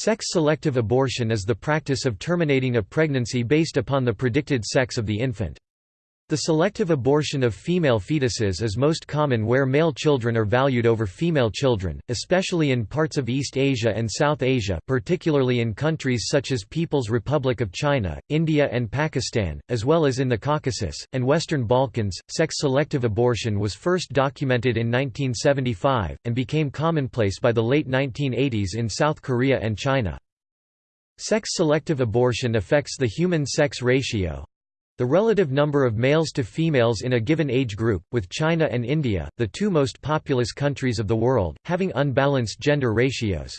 Sex-selective abortion is the practice of terminating a pregnancy based upon the predicted sex of the infant. The selective abortion of female fetuses is most common where male children are valued over female children, especially in parts of East Asia and South Asia particularly in countries such as People's Republic of China, India and Pakistan, as well as in the Caucasus, and Western Balkans. Sex-selective abortion was first documented in 1975, and became commonplace by the late 1980s in South Korea and China. Sex-selective abortion affects the human sex ratio, the relative number of males to females in a given age group, with China and India, the two most populous countries of the world, having unbalanced gender ratios.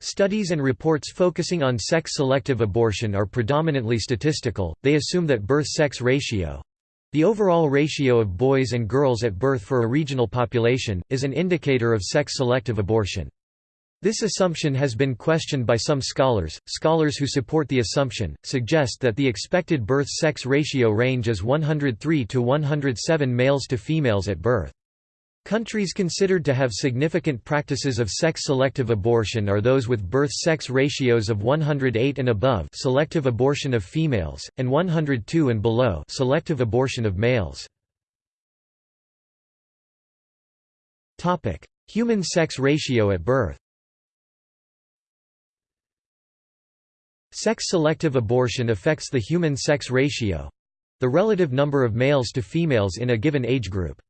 Studies and reports focusing on sex-selective abortion are predominantly statistical, they assume that birth-sex ratio—the overall ratio of boys and girls at birth for a regional population, is an indicator of sex-selective abortion. This assumption has been questioned by some scholars. Scholars who support the assumption suggest that the expected birth sex ratio range is 103 to 107 males to females at birth. Countries considered to have significant practices of sex-selective abortion are those with birth-sex ratios of 108 and above selective abortion of females, and 102 and below selective abortion of males. Human sex ratio at birth Sex-selective abortion affects the human sex ratio—the relative number of males to females in a given age group.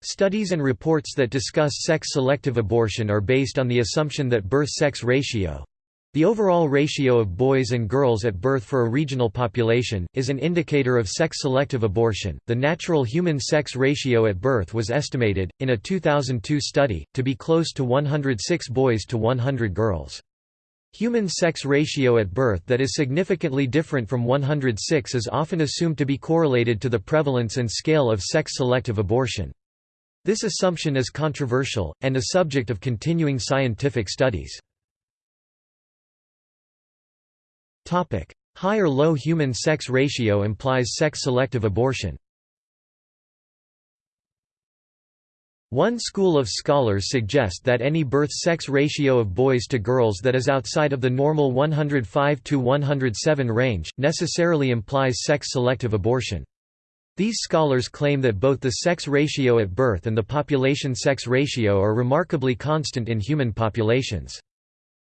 Studies and reports that discuss sex-selective abortion are based on the assumption that birth-sex ratio—the overall ratio of boys and girls at birth for a regional population, is an indicator of sex-selective abortion. The natural human sex ratio at birth was estimated, in a 2002 study, to be close to 106 boys to 100 girls. Human sex ratio at birth that is significantly different from 106 is often assumed to be correlated to the prevalence and scale of sex-selective abortion. This assumption is controversial, and a subject of continuing scientific studies. High or low human sex ratio implies sex-selective abortion One school of scholars suggest that any birth-sex ratio of boys to girls that is outside of the normal 105 to 107 range, necessarily implies sex-selective abortion. These scholars claim that both the sex ratio at birth and the population sex ratio are remarkably constant in human populations.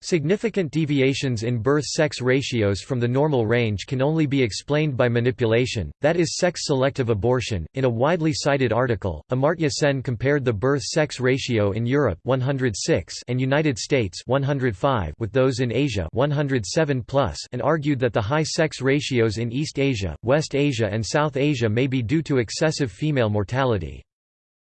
Significant deviations in birth-sex ratios from the normal range can only be explained by manipulation, that is sex-selective abortion. In a widely cited article, Amartya Sen compared the birth-sex ratio in Europe 106 and United States 105 with those in Asia 107 plus and argued that the high sex ratios in East Asia, West Asia and South Asia may be due to excessive female mortality.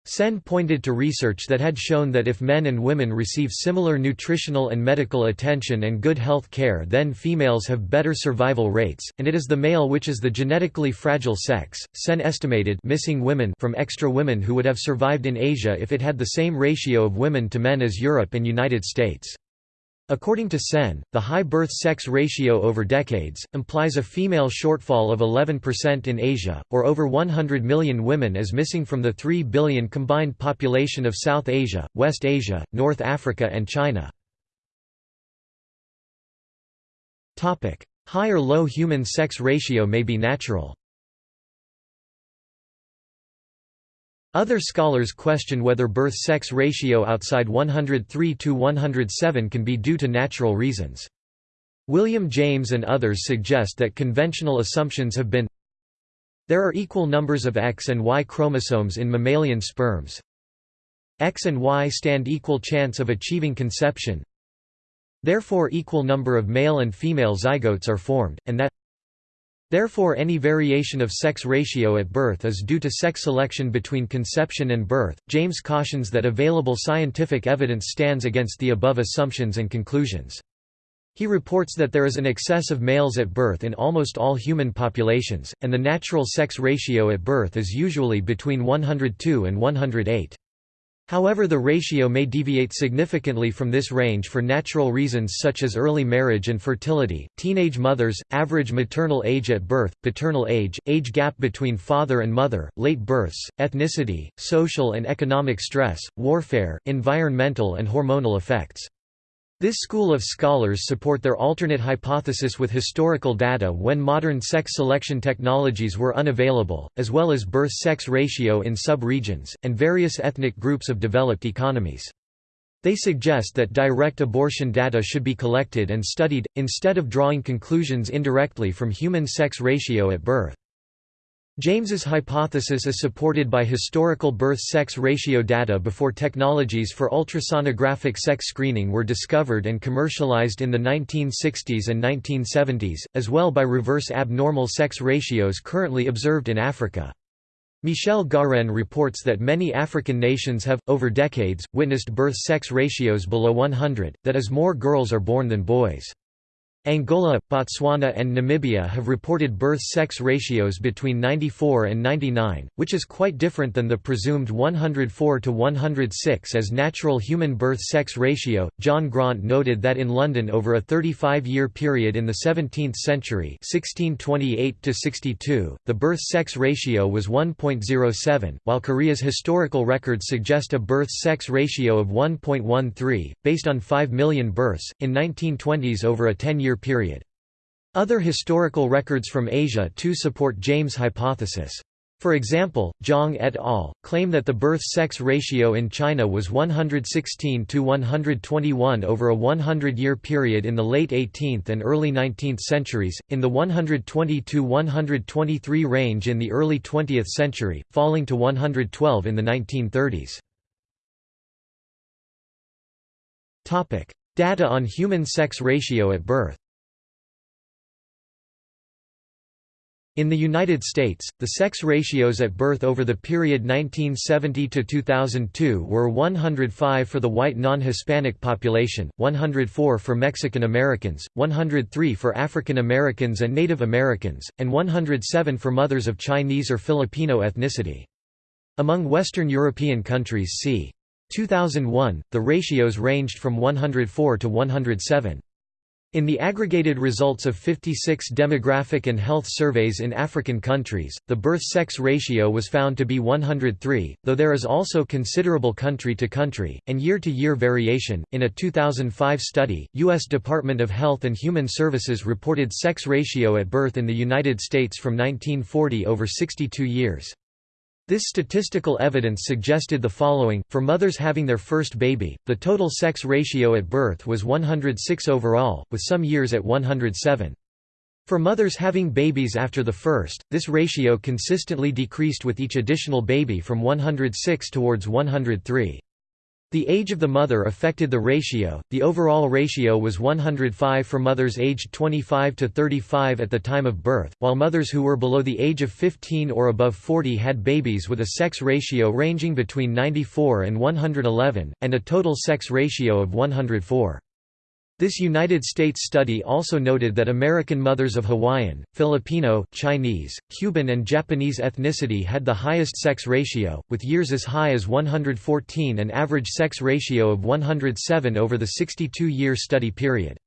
Sen pointed to research that had shown that if men and women receive similar nutritional and medical attention and good health care then females have better survival rates, and it is the male which is the genetically fragile sex. Sen estimated missing women from extra women who would have survived in Asia if it had the same ratio of women to men as Europe and United States. According to Sen, the high birth-sex ratio over decades, implies a female shortfall of 11% in Asia, or over 100 million women as missing from the 3 billion combined population of South Asia, West Asia, North Africa and China. High or low human sex ratio may be natural. Other scholars question whether birth-sex ratio outside 103 to 107 can be due to natural reasons. William James and others suggest that conventional assumptions have been There are equal numbers of X and Y chromosomes in mammalian sperms. X and Y stand equal chance of achieving conception. Therefore equal number of male and female zygotes are formed, and that Therefore any variation of sex ratio at birth is due to sex selection between conception and birth. James cautions that available scientific evidence stands against the above assumptions and conclusions. He reports that there is an excess of males at birth in almost all human populations, and the natural sex ratio at birth is usually between 102 and 108. However the ratio may deviate significantly from this range for natural reasons such as early marriage and fertility, teenage mothers, average maternal age at birth, paternal age, age gap between father and mother, late births, ethnicity, social and economic stress, warfare, environmental and hormonal effects. This school of scholars support their alternate hypothesis with historical data when modern sex selection technologies were unavailable, as well as birth-sex ratio in sub-regions, and various ethnic groups of developed economies. They suggest that direct abortion data should be collected and studied, instead of drawing conclusions indirectly from human sex ratio at birth. James's hypothesis is supported by historical birth-sex ratio data before technologies for ultrasonographic sex screening were discovered and commercialized in the 1960s and 1970s, as well by reverse abnormal sex ratios currently observed in Africa. Michel Garenne reports that many African nations have, over decades, witnessed birth-sex ratios below 100, that is more girls are born than boys. Angola, Botswana and Namibia have reported birth-sex ratios between 94 and 99, which is quite different than the presumed 104 to 106 as natural human birth-sex ratio. John Grant noted that in London over a 35-year period in the 17th century, 1628 to 62, the birth-sex ratio was 1.07, while Korea's historical records suggest a birth-sex ratio of 1.13 based on 5 million births in 1920s over a 10-year period. Other historical records from Asia too support James' hypothesis. For example, Zhang et al. claim that the birth-sex ratio in China was 116 to 121 over a 100-year period in the late 18th and early 19th centuries, in the 120 to 123 range in the early 20th century, falling to 112 in the 1930s. Data on human sex ratio at birth In the United States, the sex ratios at birth over the period 1970 to 2002 were 105 for the white non-Hispanic population, 104 for Mexican Americans, 103 for African Americans and Native Americans, and 107 for mothers of Chinese or Filipino ethnicity. Among Western European countries c. 2001, the ratios ranged from 104 to 107. In the aggregated results of 56 demographic and health surveys in African countries, the birth-sex ratio was found to be 103, though there is also considerable country-to-country, and year-to-year variation. In a 2005 study, U.S. Department of Health and Human Services reported sex ratio at birth in the United States from 1940 over 62 years. This statistical evidence suggested the following, for mothers having their first baby, the total sex ratio at birth was 106 overall, with some years at 107. For mothers having babies after the first, this ratio consistently decreased with each additional baby from 106 towards 103. The age of the mother affected the ratio. The overall ratio was 105 for mothers aged 25 to 35 at the time of birth, while mothers who were below the age of 15 or above 40 had babies with a sex ratio ranging between 94 and 111, and a total sex ratio of 104. This United States study also noted that American mothers of Hawaiian, Filipino, Chinese, Cuban and Japanese ethnicity had the highest sex ratio, with years as high as 114 and average sex ratio of 107 over the 62-year study period.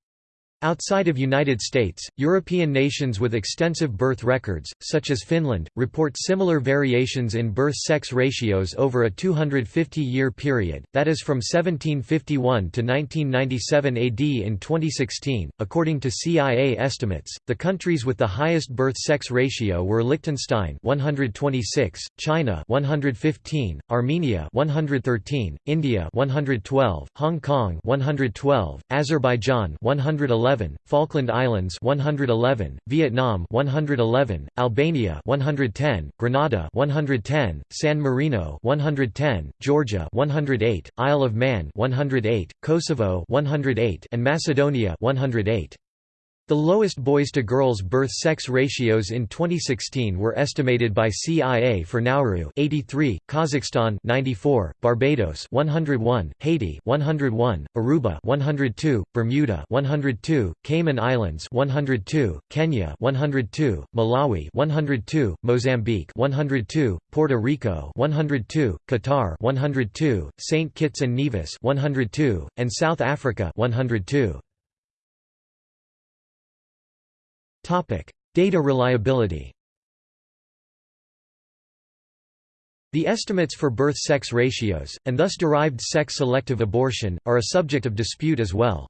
Outside of United States, European nations with extensive birth records, such as Finland, report similar variations in birth-sex ratios over a 250-year period, that is from 1751 to 1997 AD in 2016. According to CIA estimates, the countries with the highest birth-sex ratio were Liechtenstein 126, China 115, Armenia 113, India 112, Hong Kong 112, Azerbaijan 111 111, Falkland Islands 111, Vietnam 111, Albania 110, Grenada 110, San Marino 110, Georgia 108, Isle of Man 108, Kosovo 108, and Macedonia 108. The lowest boys-to-girls birth-sex ratios in 2016 were estimated by CIA for Nauru 83, Kazakhstan 94, Barbados 101, Haiti 101, Aruba 102, Bermuda 102, Cayman Islands 102, Kenya 102, Malawi 102, Mozambique 102, Puerto Rico 102, Qatar 102, St. Kitts and Nevis 102, and South Africa 102. Data reliability The estimates for birth-sex ratios, and thus derived sex-selective abortion, are a subject of dispute as well.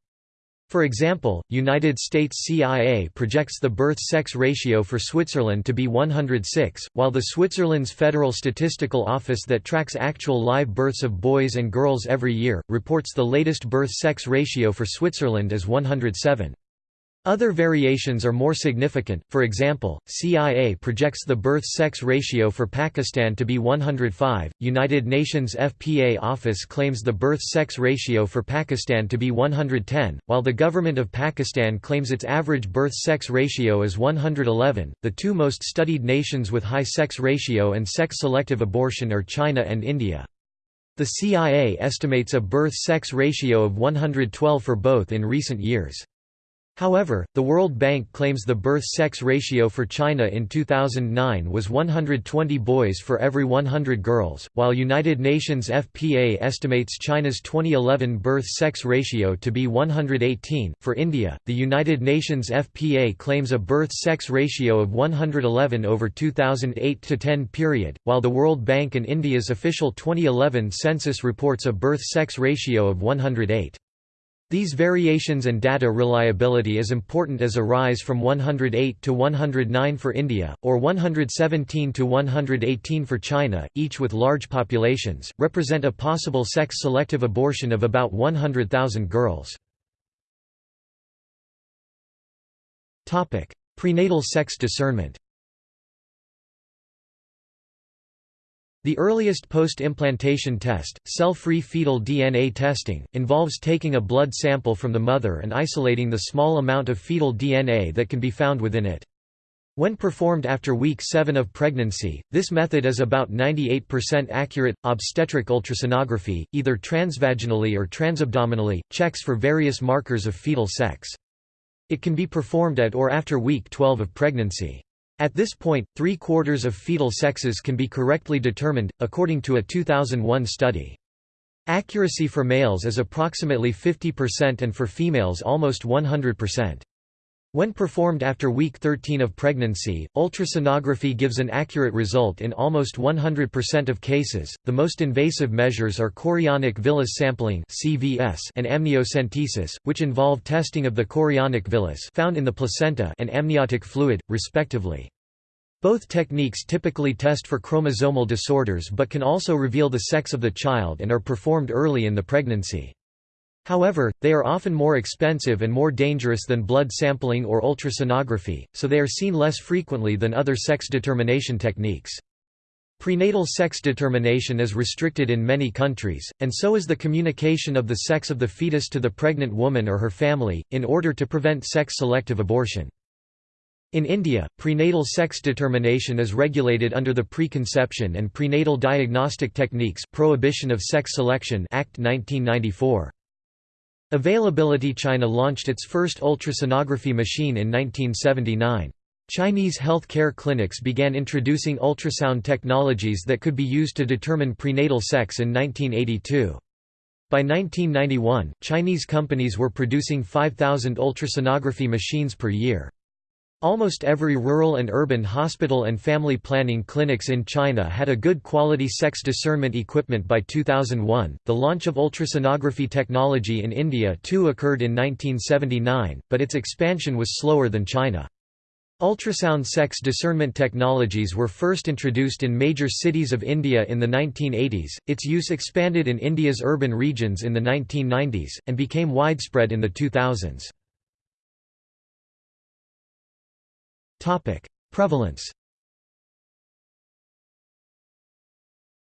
For example, United States CIA projects the birth-sex ratio for Switzerland to be 106, while the Switzerland's Federal Statistical Office that tracks actual live births of boys and girls every year, reports the latest birth-sex ratio for Switzerland as 107. Other variations are more significant, for example, CIA projects the birth-sex ratio for Pakistan to be 105, United Nations FPA office claims the birth-sex ratio for Pakistan to be 110, while the government of Pakistan claims its average birth-sex ratio is 111. The two most studied nations with high sex ratio and sex-selective abortion are China and India. The CIA estimates a birth-sex ratio of 112 for both in recent years. However, the World Bank claims the birth-sex ratio for China in 2009 was 120 boys for every 100 girls, while United Nations FPA estimates China's 2011 birth-sex ratio to be 118. For India, the United Nations FPA claims a birth-sex ratio of 111 over 2008–10 period, while the World Bank and India's official 2011 census reports a birth-sex ratio of 108. These variations and data reliability is important as a rise from 108 to 109 for India, or 117 to 118 for China, each with large populations, represent a possible sex-selective abortion of about 100,000 girls. Prenatal sex discernment The earliest post-implantation test, cell-free fetal DNA testing, involves taking a blood sample from the mother and isolating the small amount of fetal DNA that can be found within it. When performed after week 7 of pregnancy, this method is about 98% accurate. Obstetric ultrasonography, either transvaginally or transabdominally, checks for various markers of fetal sex. It can be performed at or after week 12 of pregnancy. At this point, three-quarters of fetal sexes can be correctly determined, according to a 2001 study. Accuracy for males is approximately 50% and for females almost 100%. When performed after week 13 of pregnancy, ultrasonography gives an accurate result in almost 100% of cases. The most invasive measures are chorionic villus sampling (CVS) and amniocentesis, which involve testing of the chorionic villus found in the placenta and amniotic fluid, respectively. Both techniques typically test for chromosomal disorders but can also reveal the sex of the child and are performed early in the pregnancy. However, they are often more expensive and more dangerous than blood sampling or ultrasonography, so they are seen less frequently than other sex determination techniques. Prenatal sex determination is restricted in many countries, and so is the communication of the sex of the fetus to the pregnant woman or her family, in order to prevent sex-selective abortion. In India, prenatal sex determination is regulated under the Preconception and Prenatal Diagnostic Techniques Prohibition of Sex Selection Act 1994. Availability China launched its first ultrasonography machine in 1979. Chinese health care clinics began introducing ultrasound technologies that could be used to determine prenatal sex in 1982. By 1991, Chinese companies were producing 5,000 ultrasonography machines per year. Almost every rural and urban hospital and family planning clinics in China had a good quality sex discernment equipment by 2001. The launch of ultrasonography technology in India too occurred in 1979, but its expansion was slower than China. Ultrasound sex discernment technologies were first introduced in major cities of India in the 1980s, its use expanded in India's urban regions in the 1990s, and became widespread in the 2000s. Topic: Prevalence.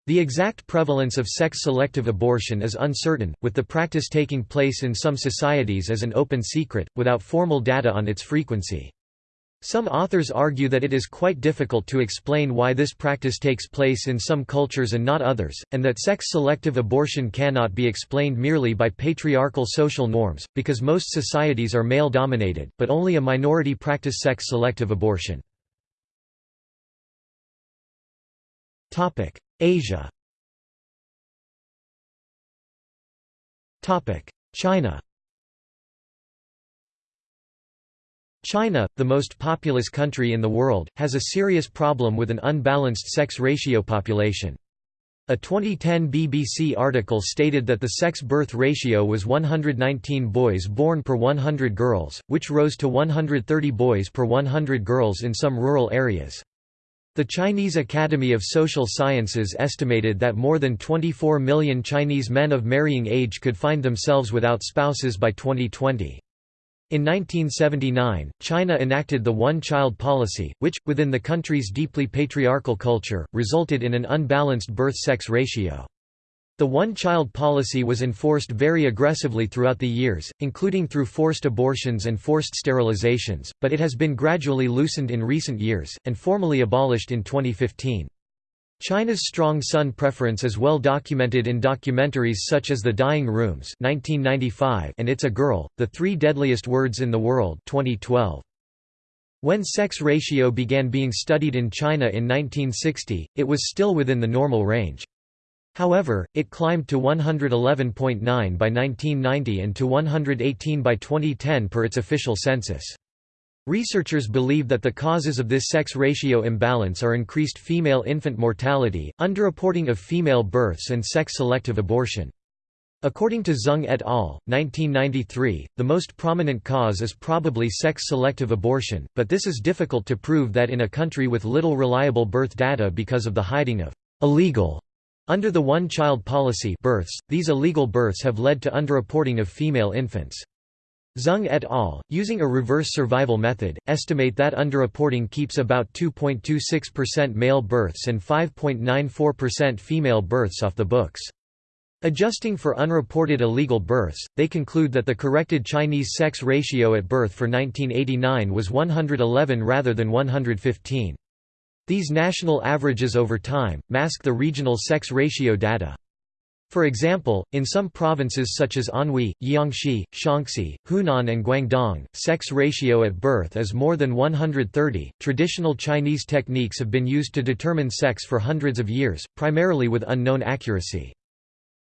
The exact prevalence of sex-selective abortion is uncertain, with the practice taking place in some societies as an open secret, without formal data on its frequency. Some authors argue that it is quite difficult to explain why this practice takes place in some cultures and not others, and that sex-selective abortion cannot be explained merely by patriarchal social norms, because most societies are male-dominated, but only a minority practice sex-selective abortion. Asia China China, the most populous country in the world, has a serious problem with an unbalanced sex ratio population. A 2010 BBC article stated that the sex birth ratio was 119 boys born per 100 girls, which rose to 130 boys per 100 girls in some rural areas. The Chinese Academy of Social Sciences estimated that more than 24 million Chinese men of marrying age could find themselves without spouses by 2020. In 1979, China enacted the one-child policy, which, within the country's deeply patriarchal culture, resulted in an unbalanced birth-sex ratio. The one-child policy was enforced very aggressively throughout the years, including through forced abortions and forced sterilizations, but it has been gradually loosened in recent years, and formally abolished in 2015. China's strong son preference is well documented in documentaries such as The Dying Rooms (1995) and It's a Girl: The Three Deadliest Words in the World (2012). When sex ratio began being studied in China in 1960, it was still within the normal range. However, it climbed to 111.9 by 1990 and to 118 by 2010 per its official census. Researchers believe that the causes of this sex ratio imbalance are increased female infant mortality, underreporting of female births and sex-selective abortion. According to Zeng et al., 1993, the most prominent cause is probably sex-selective abortion, but this is difficult to prove that in a country with little reliable birth data because of the hiding of illegal under the one-child policy births, these illegal births have led to underreporting of female infants. Zeng et al., using a reverse survival method, estimate that underreporting keeps about 2.26% male births and 5.94% female births off the books. Adjusting for unreported illegal births, they conclude that the corrected Chinese sex ratio at birth for 1989 was 111 rather than 115. These national averages over time, mask the regional sex ratio data. For example, in some provinces such as Anhui, Jiangxi, Shaanxi, Hunan, and Guangdong, sex ratio at birth is more than 130. Traditional Chinese techniques have been used to determine sex for hundreds of years, primarily with unknown accuracy.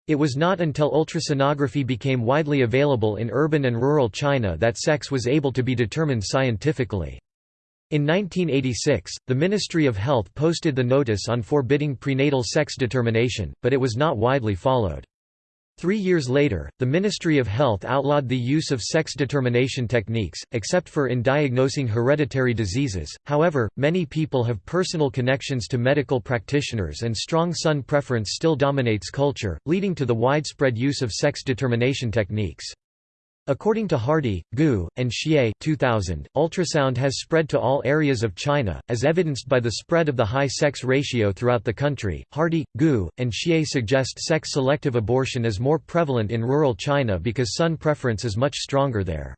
It was not until ultrasonography became widely available in urban and rural China that sex was able to be determined scientifically. In 1986, the Ministry of Health posted the notice on forbidding prenatal sex determination, but it was not widely followed. Three years later, the Ministry of Health outlawed the use of sex determination techniques, except for in diagnosing hereditary diseases. However, many people have personal connections to medical practitioners and strong son preference still dominates culture, leading to the widespread use of sex determination techniques. According to Hardy, Gu, and Xie 2000, ultrasound has spread to all areas of China, as evidenced by the spread of the high sex ratio throughout the country. Hardy, Gu, and Xie suggest sex-selective abortion is more prevalent in rural China because son preference is much stronger there.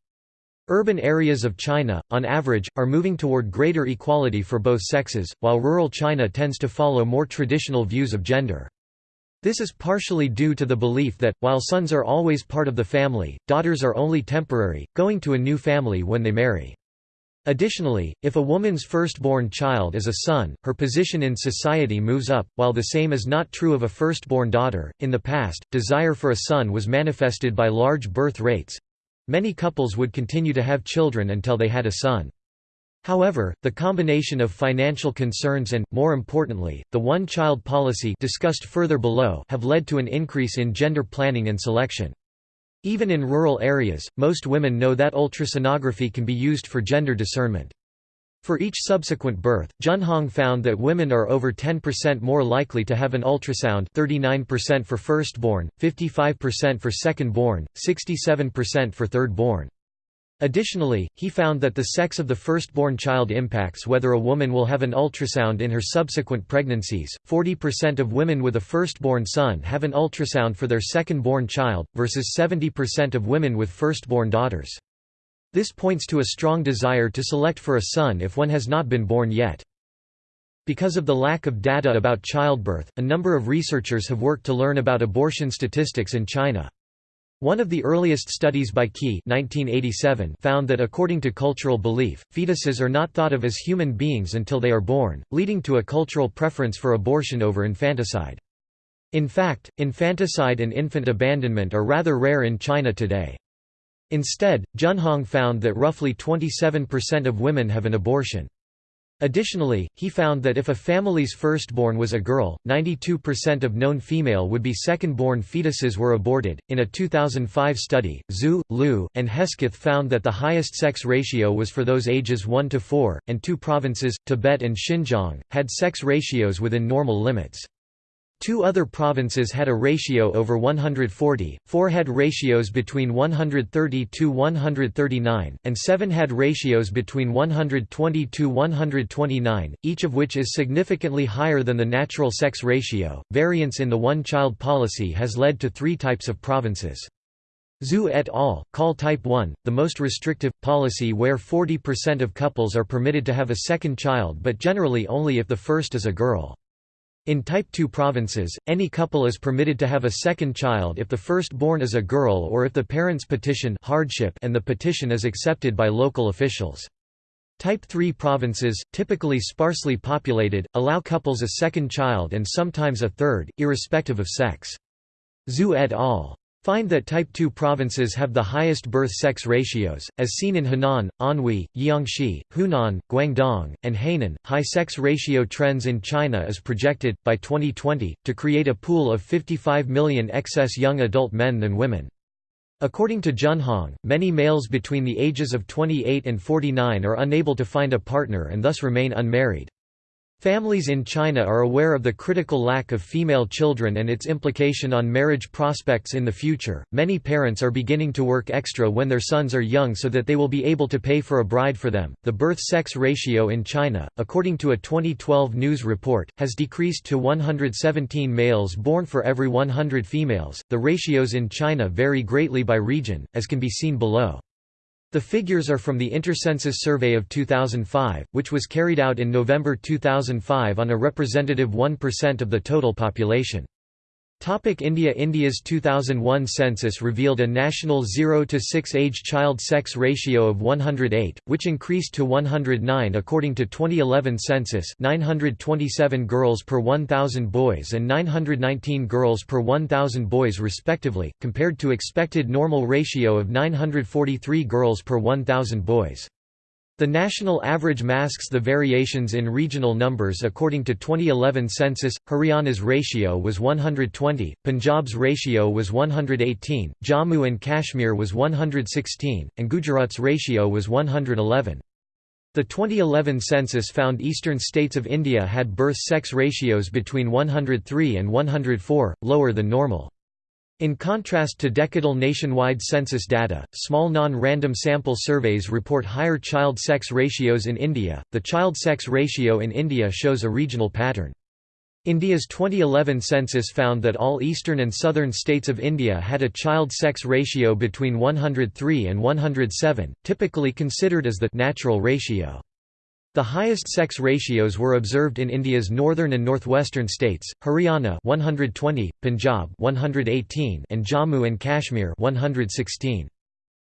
Urban areas of China, on average, are moving toward greater equality for both sexes, while rural China tends to follow more traditional views of gender. This is partially due to the belief that, while sons are always part of the family, daughters are only temporary, going to a new family when they marry. Additionally, if a woman's firstborn child is a son, her position in society moves up, while the same is not true of a firstborn daughter. In the past, desire for a son was manifested by large birth rates. Many couples would continue to have children until they had a son. However, the combination of financial concerns and, more importantly, the one-child policy discussed further below have led to an increase in gender planning and selection. Even in rural areas, most women know that ultrasonography can be used for gender discernment. For each subsequent birth, Junhong found that women are over 10% more likely to have an ultrasound 39% for firstborn, 55% for secondborn, 67% for thirdborn. Additionally, he found that the sex of the firstborn child impacts whether a woman will have an ultrasound in her subsequent pregnancies. 40% of women with a firstborn son have an ultrasound for their secondborn child, versus 70% of women with firstborn daughters. This points to a strong desire to select for a son if one has not been born yet. Because of the lack of data about childbirth, a number of researchers have worked to learn about abortion statistics in China. One of the earliest studies by Qi 1987 found that according to cultural belief, fetuses are not thought of as human beings until they are born, leading to a cultural preference for abortion over infanticide. In fact, infanticide and infant abandonment are rather rare in China today. Instead, Junhong found that roughly 27% of women have an abortion. Additionally, he found that if a family's firstborn was a girl, 92% of known female would be second-born fetuses were aborted. In a 2005 study, Zhu, Liu, and Hesketh found that the highest sex ratio was for those ages 1 to 4, and two provinces, Tibet and Xinjiang, had sex ratios within normal limits. Two other provinces had a ratio over 140, four had ratios between 130 to 139, and seven had ratios between 120 to 129, each of which is significantly higher than the natural sex ratio. Variance in the one child policy has led to three types of provinces. Zhu et al. call Type 1, the most restrictive, policy where 40% of couples are permitted to have a second child but generally only if the first is a girl. In Type 2 provinces, any couple is permitted to have a second child if the firstborn is a girl or if the parents petition hardship and the petition is accepted by local officials. Type 3 provinces, typically sparsely populated, allow couples a second child and sometimes a third, irrespective of sex. Zhu et al find that Type 2 provinces have the highest birth-sex ratios, as seen in Henan, Anhui, Jiangxi, Hunan, Guangdong, and Hainan. High sex ratio trends in China is projected, by 2020, to create a pool of 55 million excess young adult men than women. According to Junhong, many males between the ages of 28 and 49 are unable to find a partner and thus remain unmarried. Families in China are aware of the critical lack of female children and its implication on marriage prospects in the future. Many parents are beginning to work extra when their sons are young so that they will be able to pay for a bride for them. The birth sex ratio in China, according to a 2012 news report, has decreased to 117 males born for every 100 females. The ratios in China vary greatly by region, as can be seen below. The figures are from the Intercensus survey of 2005, which was carried out in November 2005 on a representative 1% of the total population. Topic India India's 2001 census revealed a national 0 to 6 age child sex ratio of 108, which increased to 109 according to 2011 census 927 girls per 1,000 boys and 919 girls per 1,000 boys respectively, compared to expected normal ratio of 943 girls per 1,000 boys. The national average masks the variations in regional numbers according to 2011 census. Haryana's ratio was 120, Punjab's ratio was 118, Jammu and Kashmir was 116, and Gujarat's ratio was 111. The 2011 census found eastern states of India had birth-sex ratios between 103 and 104, lower than normal. In contrast to decadal nationwide census data, small non-random sample surveys report higher child sex ratios in India. The child sex ratio in India shows a regional pattern. India's 2011 census found that all eastern and southern states of India had a child sex ratio between 103 and 107, typically considered as the natural ratio. The highest sex ratios were observed in India's northern and northwestern states, Haryana 120, Punjab 118 and Jammu and Kashmir 116.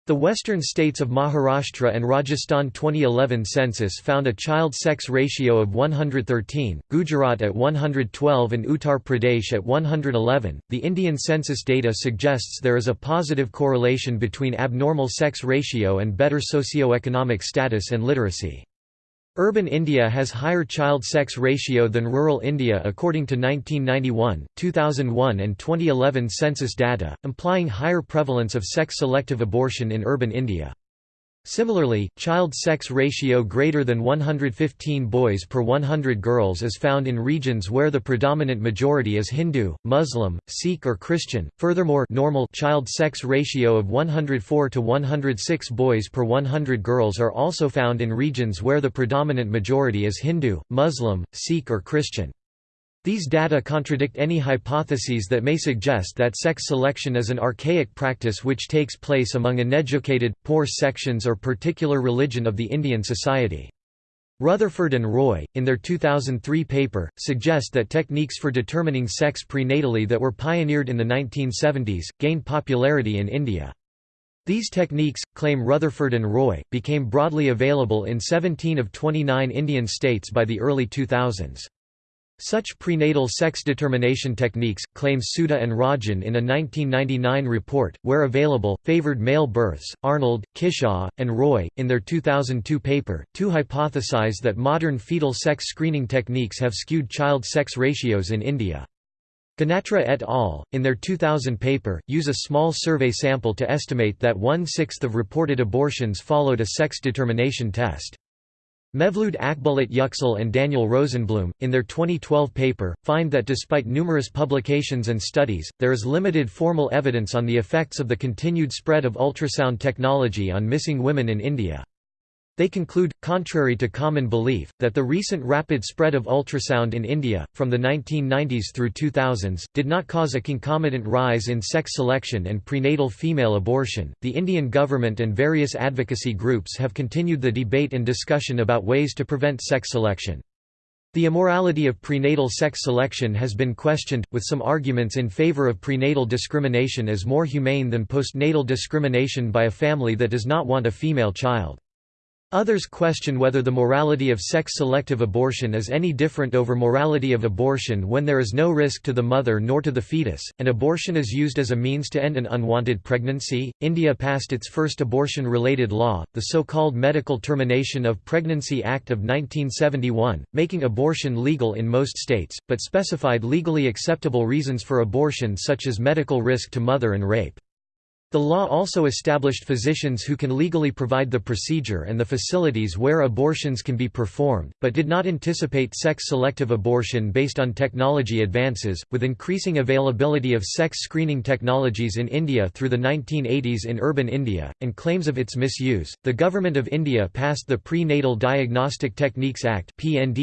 The western states of Maharashtra and Rajasthan 2011 census found a child sex ratio of 113, Gujarat at 112 and Uttar Pradesh at 111. The Indian census data suggests there is a positive correlation between abnormal sex ratio and better socioeconomic status and literacy. Urban India has higher child sex ratio than rural India according to 1991, 2001 and 2011 census data, implying higher prevalence of sex-selective abortion in urban India. Similarly, child sex ratio greater than 115 boys per 100 girls is found in regions where the predominant majority is Hindu, Muslim, Sikh or Christian. Furthermore, normal child sex ratio of 104 to 106 boys per 100 girls are also found in regions where the predominant majority is Hindu, Muslim, Sikh or Christian. These data contradict any hypotheses that may suggest that sex selection is an archaic practice which takes place among uneducated, poor sections or particular religion of the Indian society. Retherford and Roy, in their 2003 paper, suggest that techniques for determining sex prenatally that were pioneered in the 1970s, gained popularity in India. These techniques, claim Retherford and Roy, became broadly available in 17 of 29 Indian states by the early 2000s. Such prenatal sex determination techniques, claim Sudha and Rajan in a 1999 report, where available, favored male births. Arnold, Kishor, and Roy, in their 2002 paper, too hypothesize that modern fetal sex screening techniques have skewed child sex ratios in India. Ganatra et al., in their 2000 paper, use a small survey sample to estimate that one-sixth of reported abortions followed a sex determination test. Mevlud Akbulut Yüksel and Daniel Rosenblum, in their 2012 paper, find that despite numerous publications and studies, there is limited formal evidence on the effects of the continued spread of ultrasound technology on missing women in India. They conclude, contrary to common belief, that the recent rapid spread of ultrasound in India, from the 1990s through 2000s, did not cause a concomitant rise in sex selection and prenatal female abortion. The Indian government and various advocacy groups have continued the debate and discussion about ways to prevent sex selection. The immorality of prenatal sex selection has been questioned, with some arguments in favor of prenatal discrimination as more humane than postnatal discrimination by a family that does not want a female child. Others question whether the morality of sex-selective abortion is any different over morality of abortion when there is no risk to the mother nor to the fetus, and abortion is used as a means to end an unwanted pregnancy. India passed its first abortion-related law, the so-called Medical Termination of Pregnancy Act of 1971, making abortion legal in most states, but specified legally acceptable reasons for abortion such as medical risk to mother and rape. The law also established physicians who can legally provide the procedure and the facilities where abortions can be performed, but did not anticipate sex-selective abortion based on technology advances. With increasing availability of sex screening technologies in India through the 1980s in urban India, and claims of its misuse, the Government of India passed the Prenatal Diagnostic Techniques Act in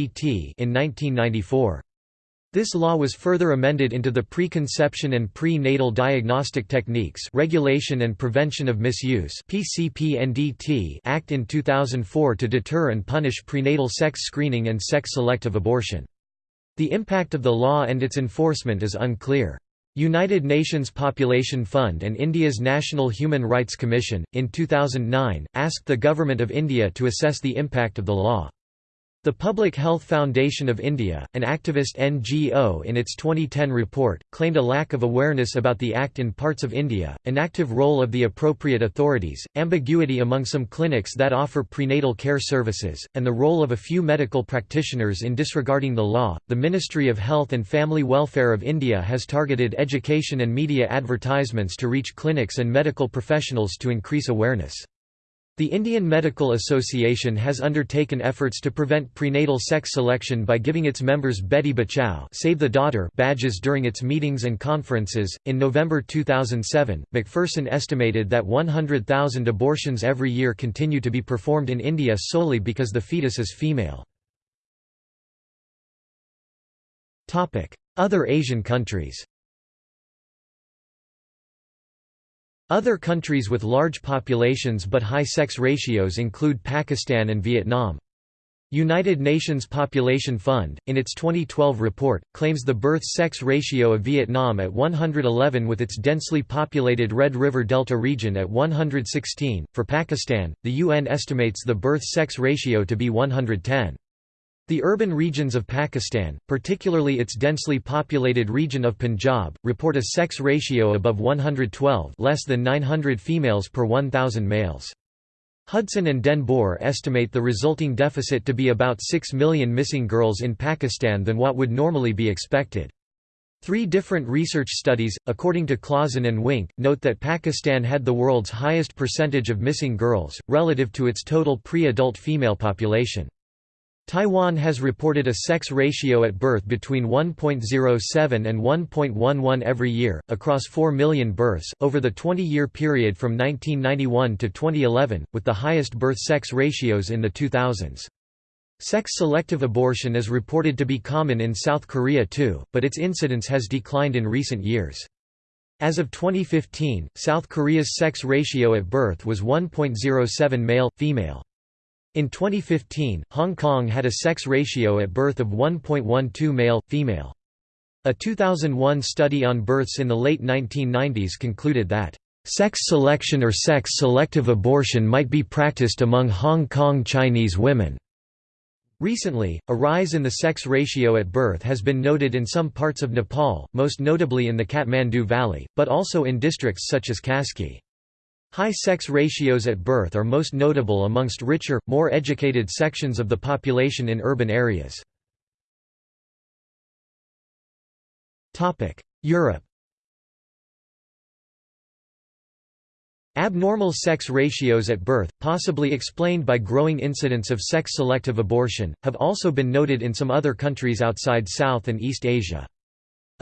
1994. This law was further amended into the Preconception and Pre-Natal Diagnostic Techniques Regulation and Prevention of Misuse Act in 2004 to deter and punish prenatal sex screening and sex-selective abortion. The impact of the law and its enforcement is unclear. United Nations Population Fund and India's National Human Rights Commission, in 2009, asked the Government of India to assess the impact of the law. The Public Health Foundation of India, an activist NGO in its 2010 report, claimed a lack of awareness about the Act in parts of India, inactive role of the appropriate authorities, ambiguity among some clinics that offer prenatal care services, and the role of a few medical practitioners in disregarding the law. The Ministry of Health and Family Welfare of India has targeted education and media advertisements to reach clinics and medical professionals to increase awareness. The Indian Medical Association has undertaken efforts to prevent prenatal sex selection by giving its members Beti Bachao Save the Daughter badges during its meetings and conferences. In November 2007, McPherson estimated that 100,000 abortions every year continue to be performed in India solely because the fetus is female. Other Asian countries Other countries with large populations but high sex ratios include Pakistan and Vietnam. United Nations Population Fund, in its 2012 report, claims the birth-sex ratio of Vietnam at 111 with its densely populated Red River Delta region at 116. For Pakistan, the UN estimates the birth-sex ratio to be 110. The urban regions of Pakistan, particularly its densely populated region of Punjab, report a sex ratio above 112 less than 900 females per 1,000 males. Hudson and Den Boer estimate the resulting deficit to be about 6 million missing girls in Pakistan than what would normally be expected. Three different research studies, according to Klasen and Wink, note that Pakistan had the world's highest percentage of missing girls, relative to its total pre-adult female population. Taiwan has reported a sex ratio at birth between 1.07 and 1.11 every year, across 4 million births, over the 20-year period from 1991 to 2011, with the highest birth-sex ratios in the 2000s. Sex-selective abortion is reported to be common in South Korea too, but its incidence has declined in recent years. As of 2015, South Korea's sex ratio at birth was 1.07 male-female. In 2015, Hong Kong had a sex ratio at birth of 1.12 male-female. A 2001 study on births in the late 1990s concluded that, "...sex selection or sex-selective abortion might be practiced among Hong Kong Chinese women." Recently, a rise in the sex ratio at birth has been noted in some parts of Nepal, most notably in the Kathmandu Valley, but also in districts such as Kaski. High sex ratios at birth are most notable amongst richer, more educated sections of the population in urban areas. Europe Abnormal sex ratios at birth, possibly explained by growing incidence of sex-selective abortion, have also been noted in some other countries outside South and East Asia.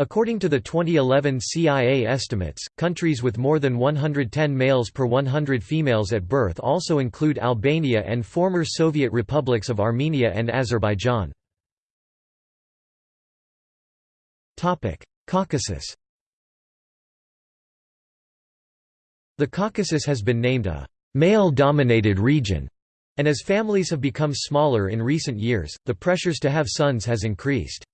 According to the 2011 CIA estimates, countries with more than 110 males per 100 females at birth also include Albania and former Soviet republics of Armenia and Azerbaijan. Caucasus The Caucasus has been named a male-dominated region, and as families have become smaller in recent years, the pressures to have sons has increased.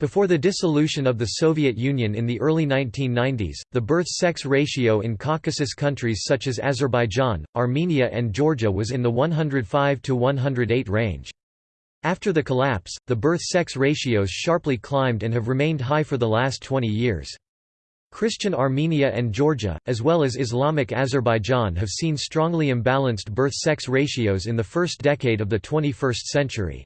Before the dissolution of the Soviet Union in the early 1990s, the birth-sex ratio in Caucasus countries such as Azerbaijan, Armenia and Georgia was in the 105 to 108 range. After the collapse, the birth-sex ratios sharply climbed and have remained high for the last 20 years. Christian Armenia and Georgia, as well as Islamic Azerbaijan have seen strongly imbalanced birth-sex ratios in the first decade of the 21st century.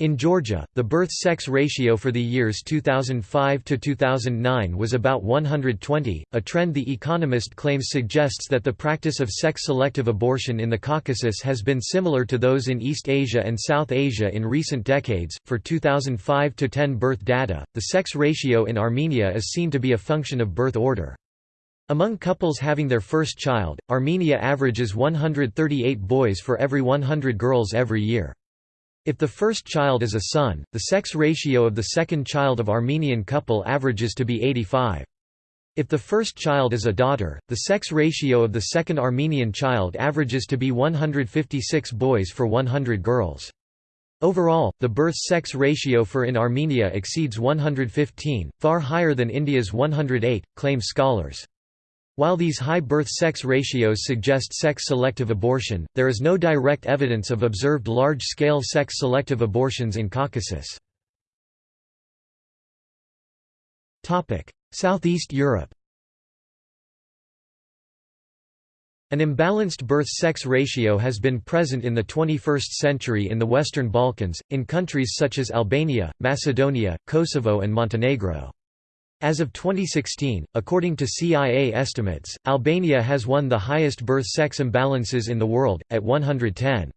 In Georgia, the birth-sex ratio for the years 2005 to 2009 was about 120, a trend The Economist claims suggests that the practice of sex-selective abortion in the Caucasus has been similar to those in East Asia and South Asia in recent decades. For 2005 to 10 birth data, the sex ratio in Armenia is seen to be a function of birth order. Among couples having their first child, Armenia averages 138 boys for every 100 girls every year. If the first child is a son, the sex ratio of the second child of Armenian couple averages to be 85. If the first child is a daughter, the sex ratio of the second Armenian child averages to be 156 boys for 100 girls. Overall, the birth-sex ratio for in Armenia exceeds 115, far higher than India's 108, claim scholars. While these high birth-sex ratios suggest sex-selective abortion, there is no direct evidence of observed large-scale sex-selective abortions in Caucasus. Southeast Europe An imbalanced birth-sex ratio has been present in the 21st century in the Western Balkans, in countries such as Albania, Macedonia, Kosovo and Montenegro. As of 2016, according to CIA estimates, Albania has one the highest birth-sex imbalances in the world, at 110.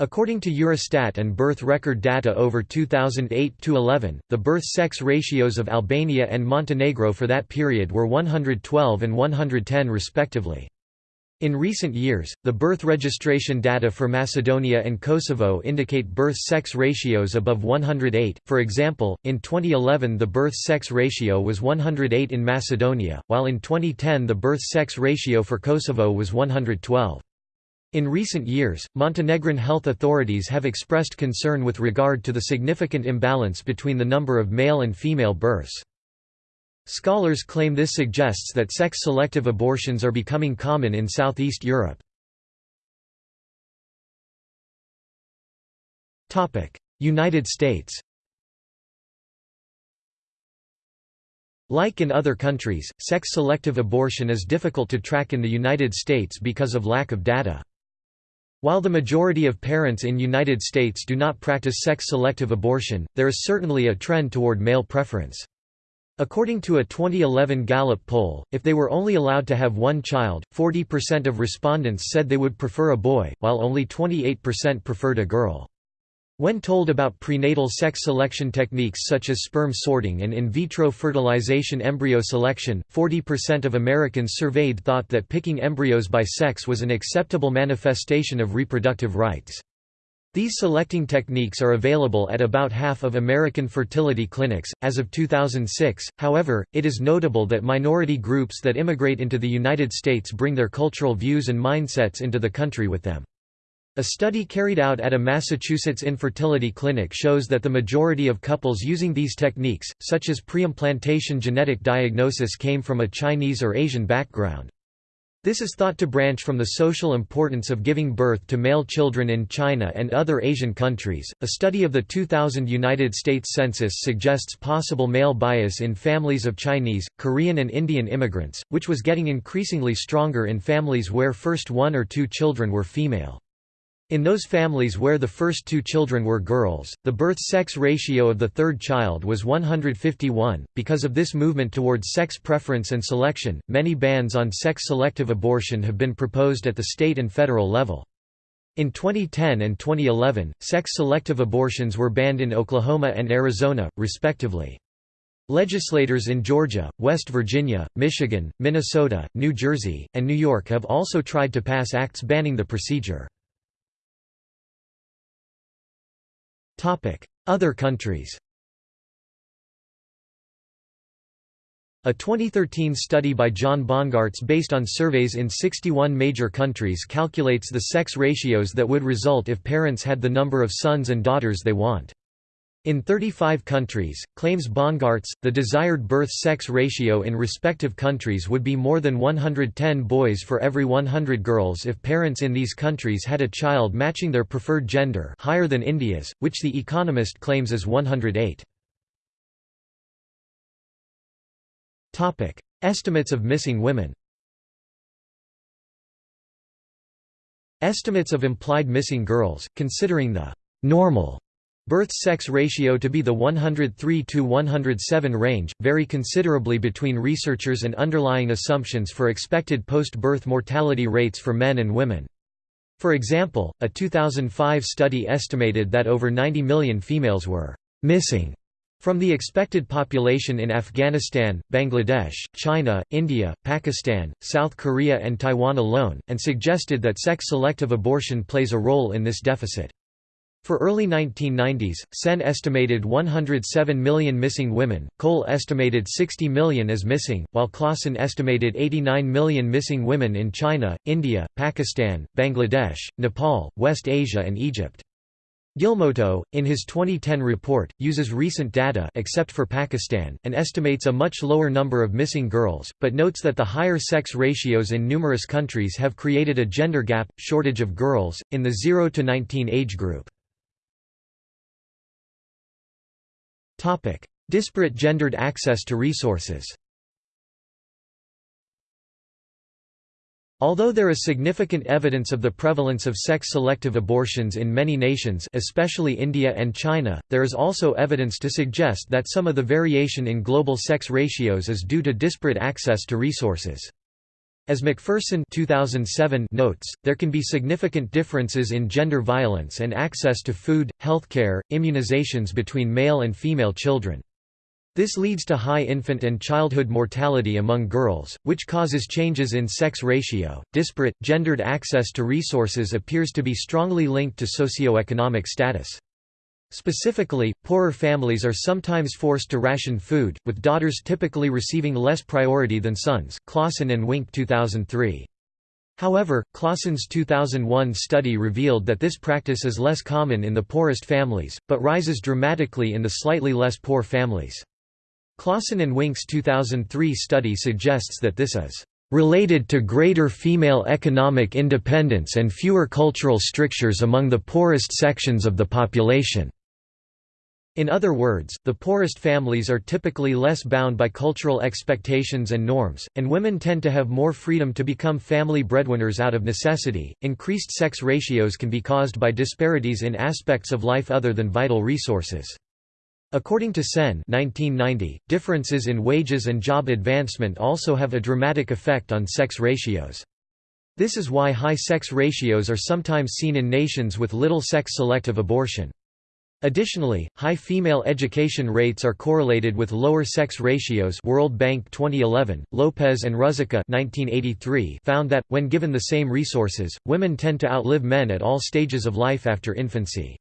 According to Eurostat and birth record data over 2008–11, the birth-sex ratios of Albania and Montenegro for that period were 112 and 110 respectively. In recent years, the birth registration data for Macedonia and Kosovo indicate birth-sex ratios above 108, for example, in 2011 the birth-sex ratio was 108 in Macedonia, while in 2010 the birth-sex ratio for Kosovo was 112. In recent years, Montenegrin health authorities have expressed concern with regard to the significant imbalance between the number of male and female births. Scholars claim this suggests that sex-selective abortions are becoming common in Southeast Europe. United States Like in other countries, sex-selective abortion is difficult to track in the United States because of lack of data. While the majority of parents in United States do not practice sex-selective abortion, there is certainly a trend toward male preference. According to a 2011 Gallup poll, if they were only allowed to have one child, 40% of respondents said they would prefer a boy, while only 28% preferred a girl. When told about prenatal sex selection techniques such as sperm sorting and in vitro fertilization embryo selection, 40% of Americans surveyed thought that picking embryos by sex was an acceptable manifestation of reproductive rights. These selecting techniques are available at about half of American fertility clinics. As of 2006, however, it is notable that minority groups that immigrate into the United States bring their cultural views and mindsets into the country with them. A study carried out at a Massachusetts infertility clinic shows that the majority of couples using these techniques, such as preimplantation genetic diagnosis came from a Chinese or Asian background. This is thought to branch from the social importance of giving birth to male children in China and other Asian countries. A study of the 2000 United States Census suggests possible male bias in families of Chinese, Korean, and Indian immigrants, which was getting increasingly stronger in families where first one or two children were female. In those families where the first two children were girls, the birth-sex ratio of the third child was 151. Because of this movement towards sex preference and selection, many bans on sex-selective abortion have been proposed at the state and federal level. In 2010 and 2011, sex-selective abortions were banned in Oklahoma and Arizona, respectively. Legislators in Georgia, West Virginia, Michigan, Minnesota, New Jersey, and New York have also tried to pass acts banning the procedure. Other countries A 2013 study by John Bongaarts based on surveys in 61 major countries calculates the sex ratios that would result if parents had the number of sons and daughters they want. In 35 countries, claims Bongaarts, the desired birth-sex ratio in respective countries would be more than 110 boys for every 100 girls if parents in these countries had a child matching their preferred gender higher than India's, which The Economist claims is 108. Estimates of missing women Estimates of implied missing girls, considering the «normal» Birth-sex ratio to be the 103 to 107 range, vary considerably between researchers and underlying assumptions for expected post-birth mortality rates for men and women. For example, a 2005 study estimated that over 90 million females were «missing» from the expected population in Afghanistan, Bangladesh, China, India, Pakistan, South Korea and Taiwan alone, and suggested that sex-selective abortion plays a role in this deficit. For early 1990s, Sen estimated 107 million missing women, Coale estimated 60 million as missing, while Klasen estimated 89 million missing women in China, India, Pakistan, Bangladesh, Nepal, West Asia and Egypt. Guilmoto, in his 2010 report, uses recent data except for Pakistan, and estimates a much lower number of missing girls, but notes that the higher sex ratios in numerous countries have created a gender gap, shortage of girls, in the 0 to 19 age group. Disparate gendered access to resources Although there is significant evidence of the prevalence of sex-selective abortions in many nations especially India and China, there is also evidence to suggest that some of the variation in global sex ratios is due to disparate access to resources. As McPherson 2007 notes, there can be significant differences in gender violence and access to food, healthcare, immunizations between male and female children. This leads to high infant and childhood mortality among girls, which causes changes in sex ratio. Disparate, gendered access to resources appears to be strongly linked to socioeconomic status. Specifically, poorer families are sometimes forced to ration food, with daughters typically receiving less priority than sons Klasen and Wink 2003. However, Klasen's 2001 study revealed that this practice is less common in the poorest families, but rises dramatically in the slightly less poor families. Klasen and Wink's 2003 study suggests that this is related to greater female economic independence and fewer cultural strictures among the poorest sections of the population. In other words, the poorest families are typically less bound by cultural expectations and norms, and women tend to have more freedom to become family breadwinners out of necessity. Increased sex ratios can be caused by disparities in aspects of life other than vital resources. According to Sen 1990, differences in wages and job advancement also have a dramatic effect on sex ratios. This is why high sex ratios are sometimes seen in nations with little sex-selective abortion. Additionally, high female education rates are correlated with lower sex ratios World Bank 2011, Lopez and Ruzicka 1983 found that, when given the same resources, women tend to outlive men at all stages of life after infancy.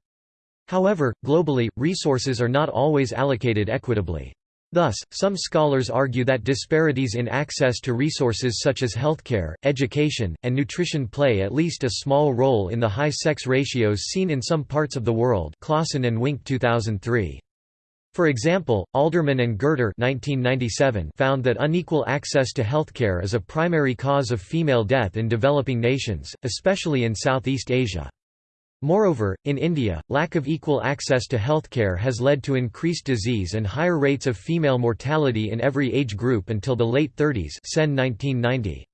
However, globally, resources are not always allocated equitably. Thus, some scholars argue that disparities in access to resources such as healthcare, education, and nutrition play at least a small role in the high sex ratios seen in some parts of the world Klasen and Wink 2003. For example, Alderman and Gertler 1997 found that unequal access to healthcare is a primary cause of female death in developing nations, especially in Southeast Asia. Moreover, in India, lack of equal access to healthcare has led to increased disease and higher rates of female mortality in every age group until the late 30s Sen 1990.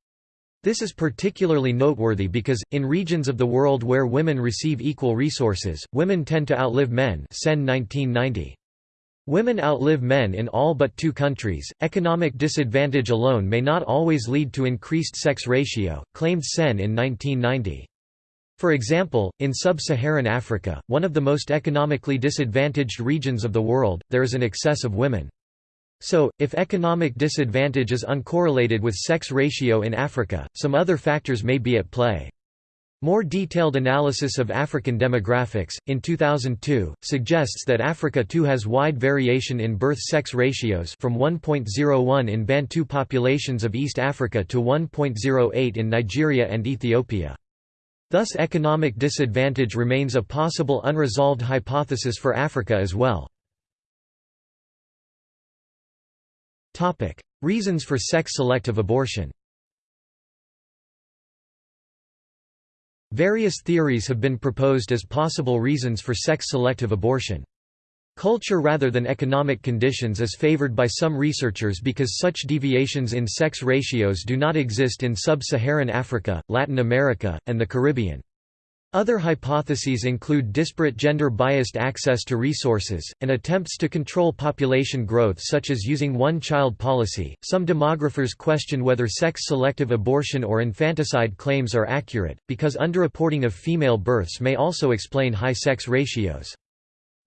This is particularly noteworthy because, in regions of the world where women receive equal resources, women tend to outlive men Sen 1990. Women outlive men in all but two countries. Economic disadvantage alone may not always lead to increased sex ratio, claimed Sen in 1990. For example, in sub-Saharan Africa, one of the most economically disadvantaged regions of the world, there is an excess of women. So, if economic disadvantage is uncorrelated with sex ratio in Africa, some other factors may be at play. More detailed analysis of African demographics, in 2002, suggests that Africa too has wide variation in birth-sex ratios from 1.01 in Bantu populations of East Africa to 1.08 in Nigeria and Ethiopia. Thus economic disadvantage remains a possible unresolved hypothesis for Africa as well. Reasons for sex-selective abortion Various theories have been proposed as possible reasons for sex-selective abortion. Culture rather than economic conditions is favored by some researchers because such deviations in sex ratios do not exist in sub-Saharan Africa, Latin America, and the Caribbean. Other hypotheses include disparate gender-biased access to resources, and attempts to control population growth such as using one-child policy. Some demographers question whether sex-selective abortion or infanticide claims are accurate, because underreporting of female births may also explain high sex ratios.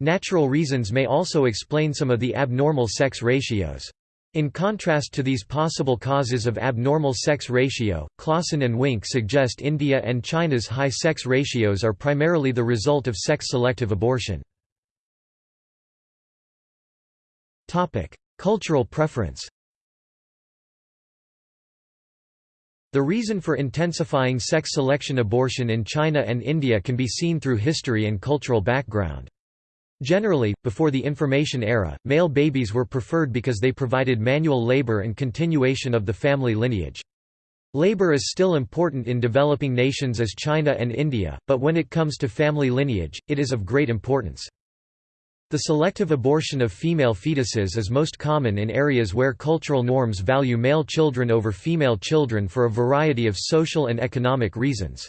Natural reasons may also explain some of the abnormal sex ratios. In contrast to these possible causes of abnormal sex ratio, Klasen and Wink suggest India and China's high sex ratios are primarily the result of sex-selective abortion. Cultural preference The reason for intensifying sex selection abortion in China and India can be seen through history and cultural background. Generally, before the information era, male babies were preferred because they provided manual labor and continuation of the family lineage. Labor is still important in developing nations as China and India, but when it comes to family lineage, it is of great importance. The selective abortion of female fetuses is most common in areas where cultural norms value male children over female children for a variety of social and economic reasons.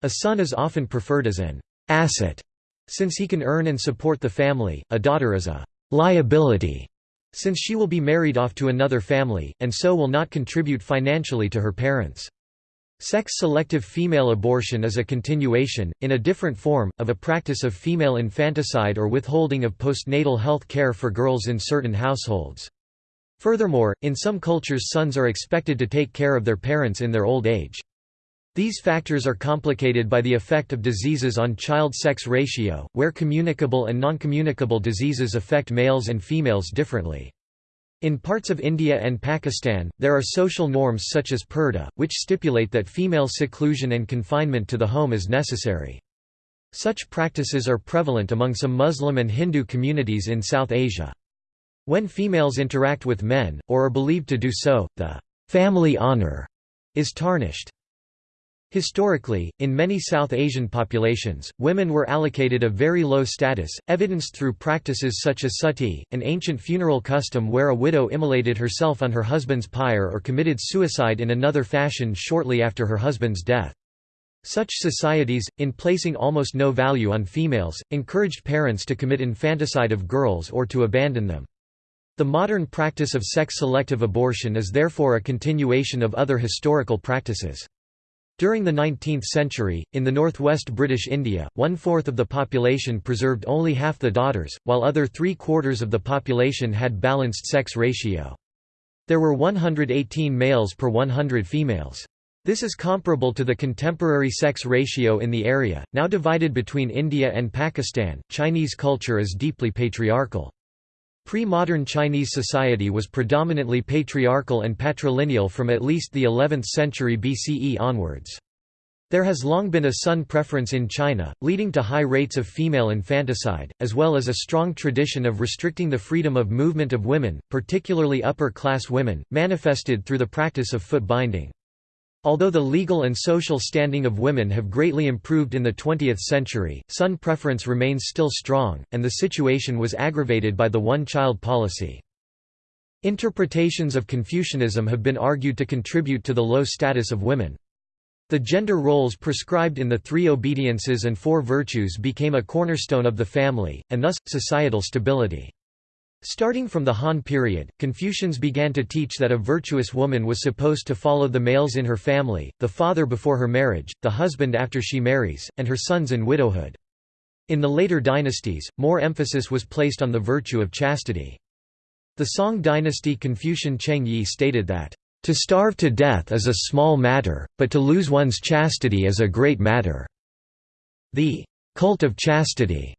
A son is often preferred as an asset since he can earn and support the family, a daughter is a liability, since she will be married off to another family, and so will not contribute financially to her parents. Sex-selective female abortion is a continuation, in a different form, of a practice of female infanticide or withholding of postnatal health care for girls in certain households. Furthermore, in some cultures sons are expected to take care of their parents in their old age. These factors are complicated by the effect of diseases on child-sex ratio, where communicable and non-communicable diseases affect males and females differently. In parts of India and Pakistan, there are social norms such as purdah, which stipulate that female seclusion and confinement to the home is necessary. Such practices are prevalent among some Muslim and Hindu communities in South Asia. When females interact with men, or are believed to do so, the family honor is tarnished. Historically, in many South Asian populations, women were allocated a very low status, evidenced through practices such as sati, an ancient funeral custom where a widow immolated herself on her husband's pyre or committed suicide in another fashion shortly after her husband's death. Such societies, in placing almost no value on females, encouraged parents to commit infanticide of girls or to abandon them. The modern practice of sex-selective abortion is therefore a continuation of other historical practices. During the 19th century, in the northwest British India, one-fourth of the population preserved only half the daughters, while other three-quarters of the population had balanced sex ratio. There were 118 males per 100 females. This is comparable to the contemporary sex ratio in the area, now divided between India and Pakistan. Chinese culture is deeply patriarchal. Pre-modern Chinese society was predominantly patriarchal and patrilineal from at least the 11th century BCE onwards. There has long been a son preference in China, leading to high rates of female infanticide, as well as a strong tradition of restricting the freedom of movement of women, particularly upper-class women, manifested through the practice of foot binding. Although the legal and social standing of women have greatly improved in the 20th century, son preference remains still strong, and the situation was aggravated by the one-child policy. Interpretations of Confucianism have been argued to contribute to the low status of women. The gender roles prescribed in the three obediences and four virtues became a cornerstone of the family, and thus, societal stability. Starting from the Han period, Confucians began to teach that a virtuous woman was supposed to follow the males in her family, the father before her marriage, the husband after she marries, and her sons in widowhood. In the later dynasties, more emphasis was placed on the virtue of chastity. The Song dynasty Confucian Cheng Yi stated that, to starve to death is a small matter, but to lose one's chastity is a great matter." The «cult of chastity»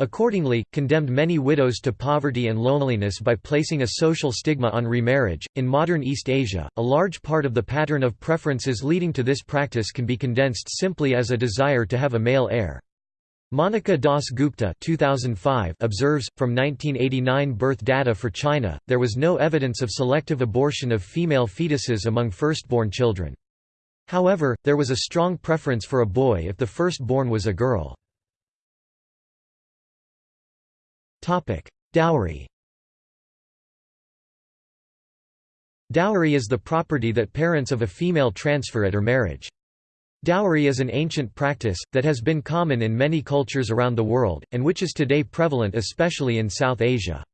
accordingly, condemned many widows to poverty and loneliness by placing a social stigma on remarriage. In modern East Asia, a large part of the pattern of preferences leading to this practice can be condensed simply as a desire to have a male heir. Monica Das Gupta 2005 observes, from 1989 birth data for China, there was no evidence of selective abortion of female fetuses among firstborn children. However, there was a strong preference for a boy if the firstborn was a girl. Dowry Dowry is the property that parents of a female transfer at her marriage. Dowry is an ancient practice, that has been common in many cultures around the world, and which is today prevalent especially in South Asia.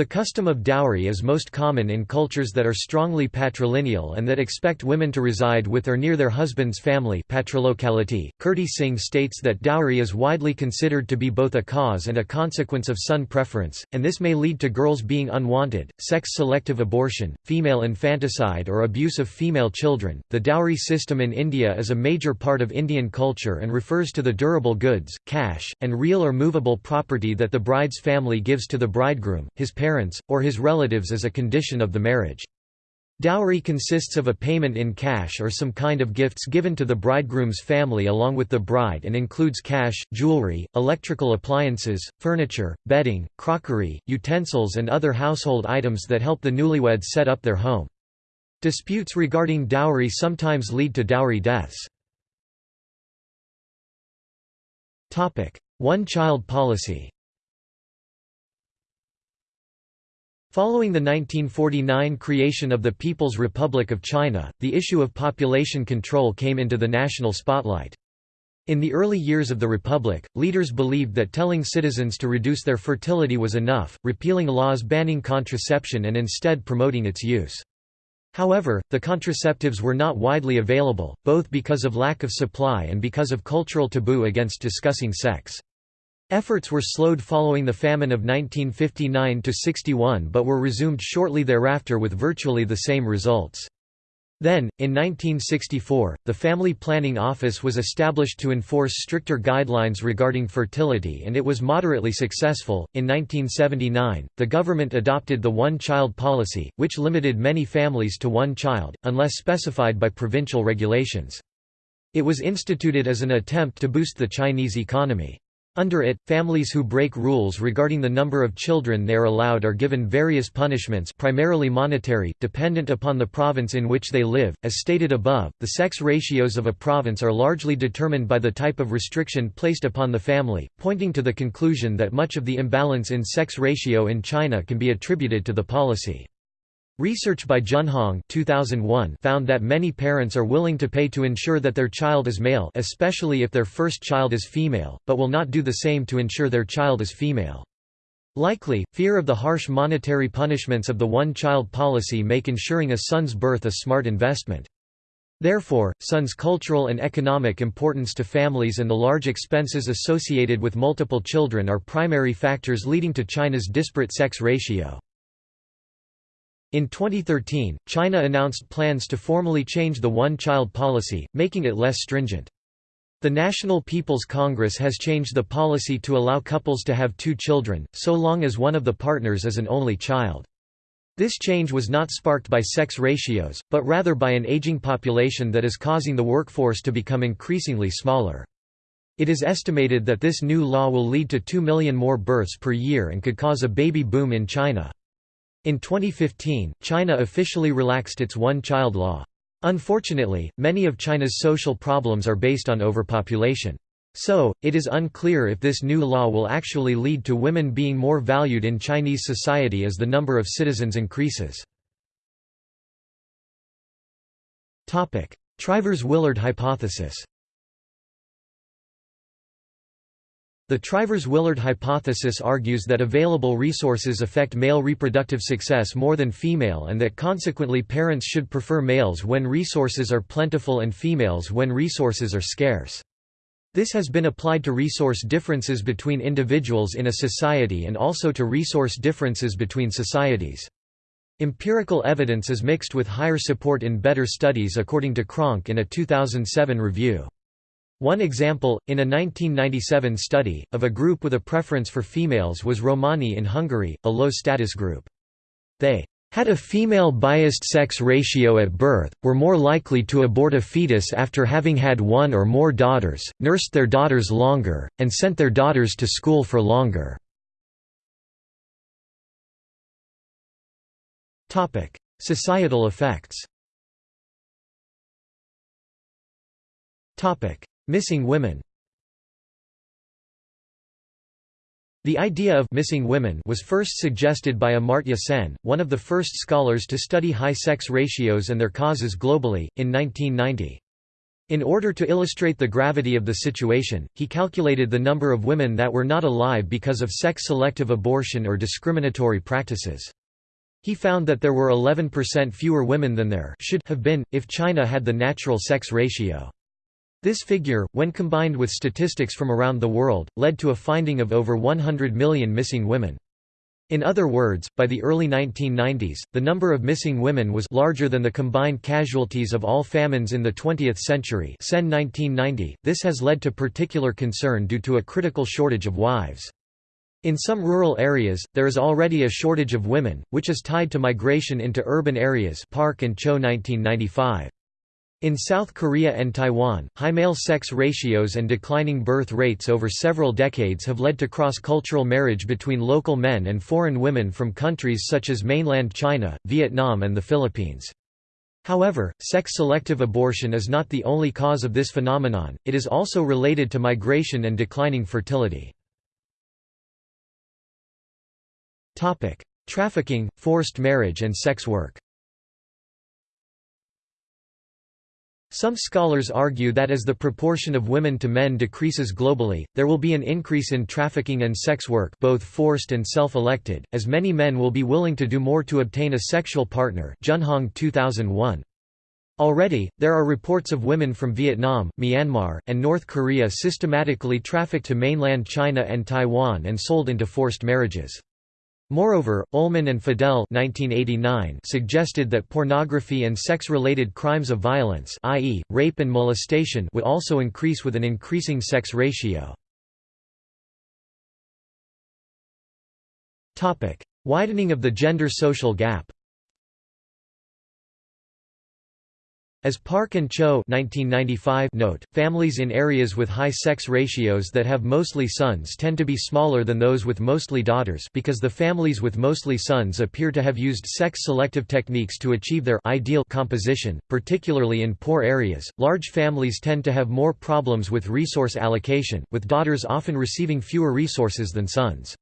The custom of dowry is most common in cultures that are strongly patrilineal and that expect women to reside with or near their husband's family patrilocality. Kirti Singh states that dowry is widely considered to be both a cause and a consequence of son preference, and this may lead to girls being unwanted, sex-selective abortion, female infanticide or abuse of female children. The dowry system in India is a major part of Indian culture and refers to the durable goods, cash, and real or movable property that the bride's family gives to the bridegroom, his parents parents, or his relatives as a condition of the marriage. Dowry consists of a payment in cash or some kind of gifts given to the bridegroom's family along with the bride and includes cash, jewelry, electrical appliances, furniture, bedding, crockery, utensils and other household items that help the newlyweds set up their home. Disputes regarding dowry sometimes lead to dowry deaths. One-child policy Following the 1949 creation of the People's Republic of China, the issue of population control came into the national spotlight. In the early years of the Republic, leaders believed that telling citizens to reduce their fertility was enough, repealing laws banning contraception and instead promoting its use. However, the contraceptives were not widely available, both because of lack of supply and because of cultural taboo against discussing sex. Efforts were slowed following the famine of 1959–61 but were resumed shortly thereafter with virtually the same results. Then, in 1964, the Family Planning Office was established to enforce stricter guidelines regarding fertility and it was moderately successful. In 1979, the government adopted the one child policy, which limited many families to one child, unless specified by provincial regulations. It was instituted as an attempt to boost the Chinese economy. Under it, families who break rules regarding the number of children they are allowed are given various punishments primarily monetary, dependent upon the province in which they live. As stated above, the sex ratios of a province are largely determined by the type of restriction placed upon the family, pointing to the conclusion that much of the imbalance in sex ratio in China can be attributed to the policy. Research by Junhong 2001 found that many parents are willing to pay to ensure that their child is male especially if their first child is female, but will not do the same to ensure their child is female. Likely, fear of the harsh monetary punishments of the one-child policy make ensuring a son's birth a smart investment. Therefore, son's cultural and economic importance to families and the large expenses associated with multiple children are primary factors leading to China's disparate sex ratio. In 2013, China announced plans to formally change the one-child policy, making it less stringent. The National People's Congress has changed the policy to allow couples to have two children, so long as one of the partners is an only child. This change was not sparked by sex ratios, but rather by an aging population that is causing the workforce to become increasingly smaller. It is estimated that this new law will lead to 2 million more births per year and could cause a baby boom in China. In 2015, China officially relaxed its one-child law. Unfortunately, many of China's social problems are based on overpopulation. So, it is unclear if this new law will actually lead to women being more valued in Chinese society as the number of citizens increases. Trivers-Willard hypothesis The Trivers-Willard hypothesis argues that available resources affect male reproductive success more than female and that consequently parents should prefer males when resources are plentiful and females when resources are scarce. This has been applied to resource differences between individuals in a society and also to resource differences between societies. Empirical evidence is mixed with higher support in better studies according to Cronk in a 2007 review. One example, in a 1997 study, of a group with a preference for females was Romani in Hungary, a low-status group. They had a female-biased sex ratio at birth, were more likely to abort a fetus after having had one or more daughters, nursed their daughters longer, and sent their daughters to school for longer. Societal effects Missing women The idea of missing women was first suggested by Amartya Sen, one of the first scholars to study high sex ratios and their causes globally, in 1990. In order to illustrate the gravity of the situation, he calculated the number of women that were not alive because of sex-selective abortion or discriminatory practices. He found that there were 11% fewer women than there should have been, if China had the natural sex ratio. This figure, when combined with statistics from around the world, led to a finding of over 100 million missing women. In other words, by the early 1990s, the number of missing women was larger than the combined casualties of all famines in the 20th century Sen 1990. .This has led to particular concern due to a critical shortage of wives. In some rural areas, there is already a shortage of women, which is tied to migration into urban areas Park and Cho 1995. In South Korea and Taiwan, high male sex ratios and declining birth rates over several decades have led to cross-cultural marriage between local men and foreign women from countries such as mainland China, Vietnam and the Philippines. However, sex-selective abortion is not the only cause of this phenomenon, it is also related to migration and declining fertility. Trafficking, forced marriage and sex work Some scholars argue that as the proportion of women to men decreases globally, there will be an increase in trafficking and sex work both forced and self-elected, as many men will be willing to do more to obtain a sexual partner Junhong 2001. Already, there are reports of women from Vietnam, Myanmar, and North Korea systematically trafficked to mainland China and Taiwan and sold into forced marriages. Moreover, Ullman and Fidel 1989 suggested that pornography and sex-related crimes of violence i.e., rape and molestation would also increase with an increasing sex ratio. Widening of the gender social gap As Park and Cho 1995 note, families in areas with high sex ratios that have mostly sons tend to be smaller than those with mostly daughters because the families with mostly sons appear to have used sex-selective techniques to achieve their ideal composition, particularly in poor areas. Large families tend to have more problems with resource allocation, with daughters often receiving fewer resources than sons.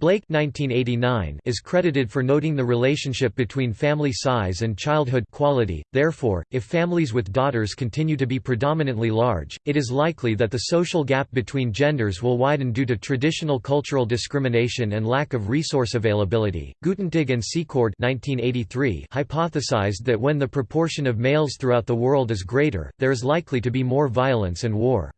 Blake 1989 is credited for noting the relationship between family size and childhood quality. Therefore, if families with daughters continue to be predominantly large, it is likely that the social gap between genders will widen due to traditional cultural discrimination and lack of resource availability. Guttentag and Secord 1983 hypothesized that when the proportion of males throughout the world is greater, there is likely to be more violence and war.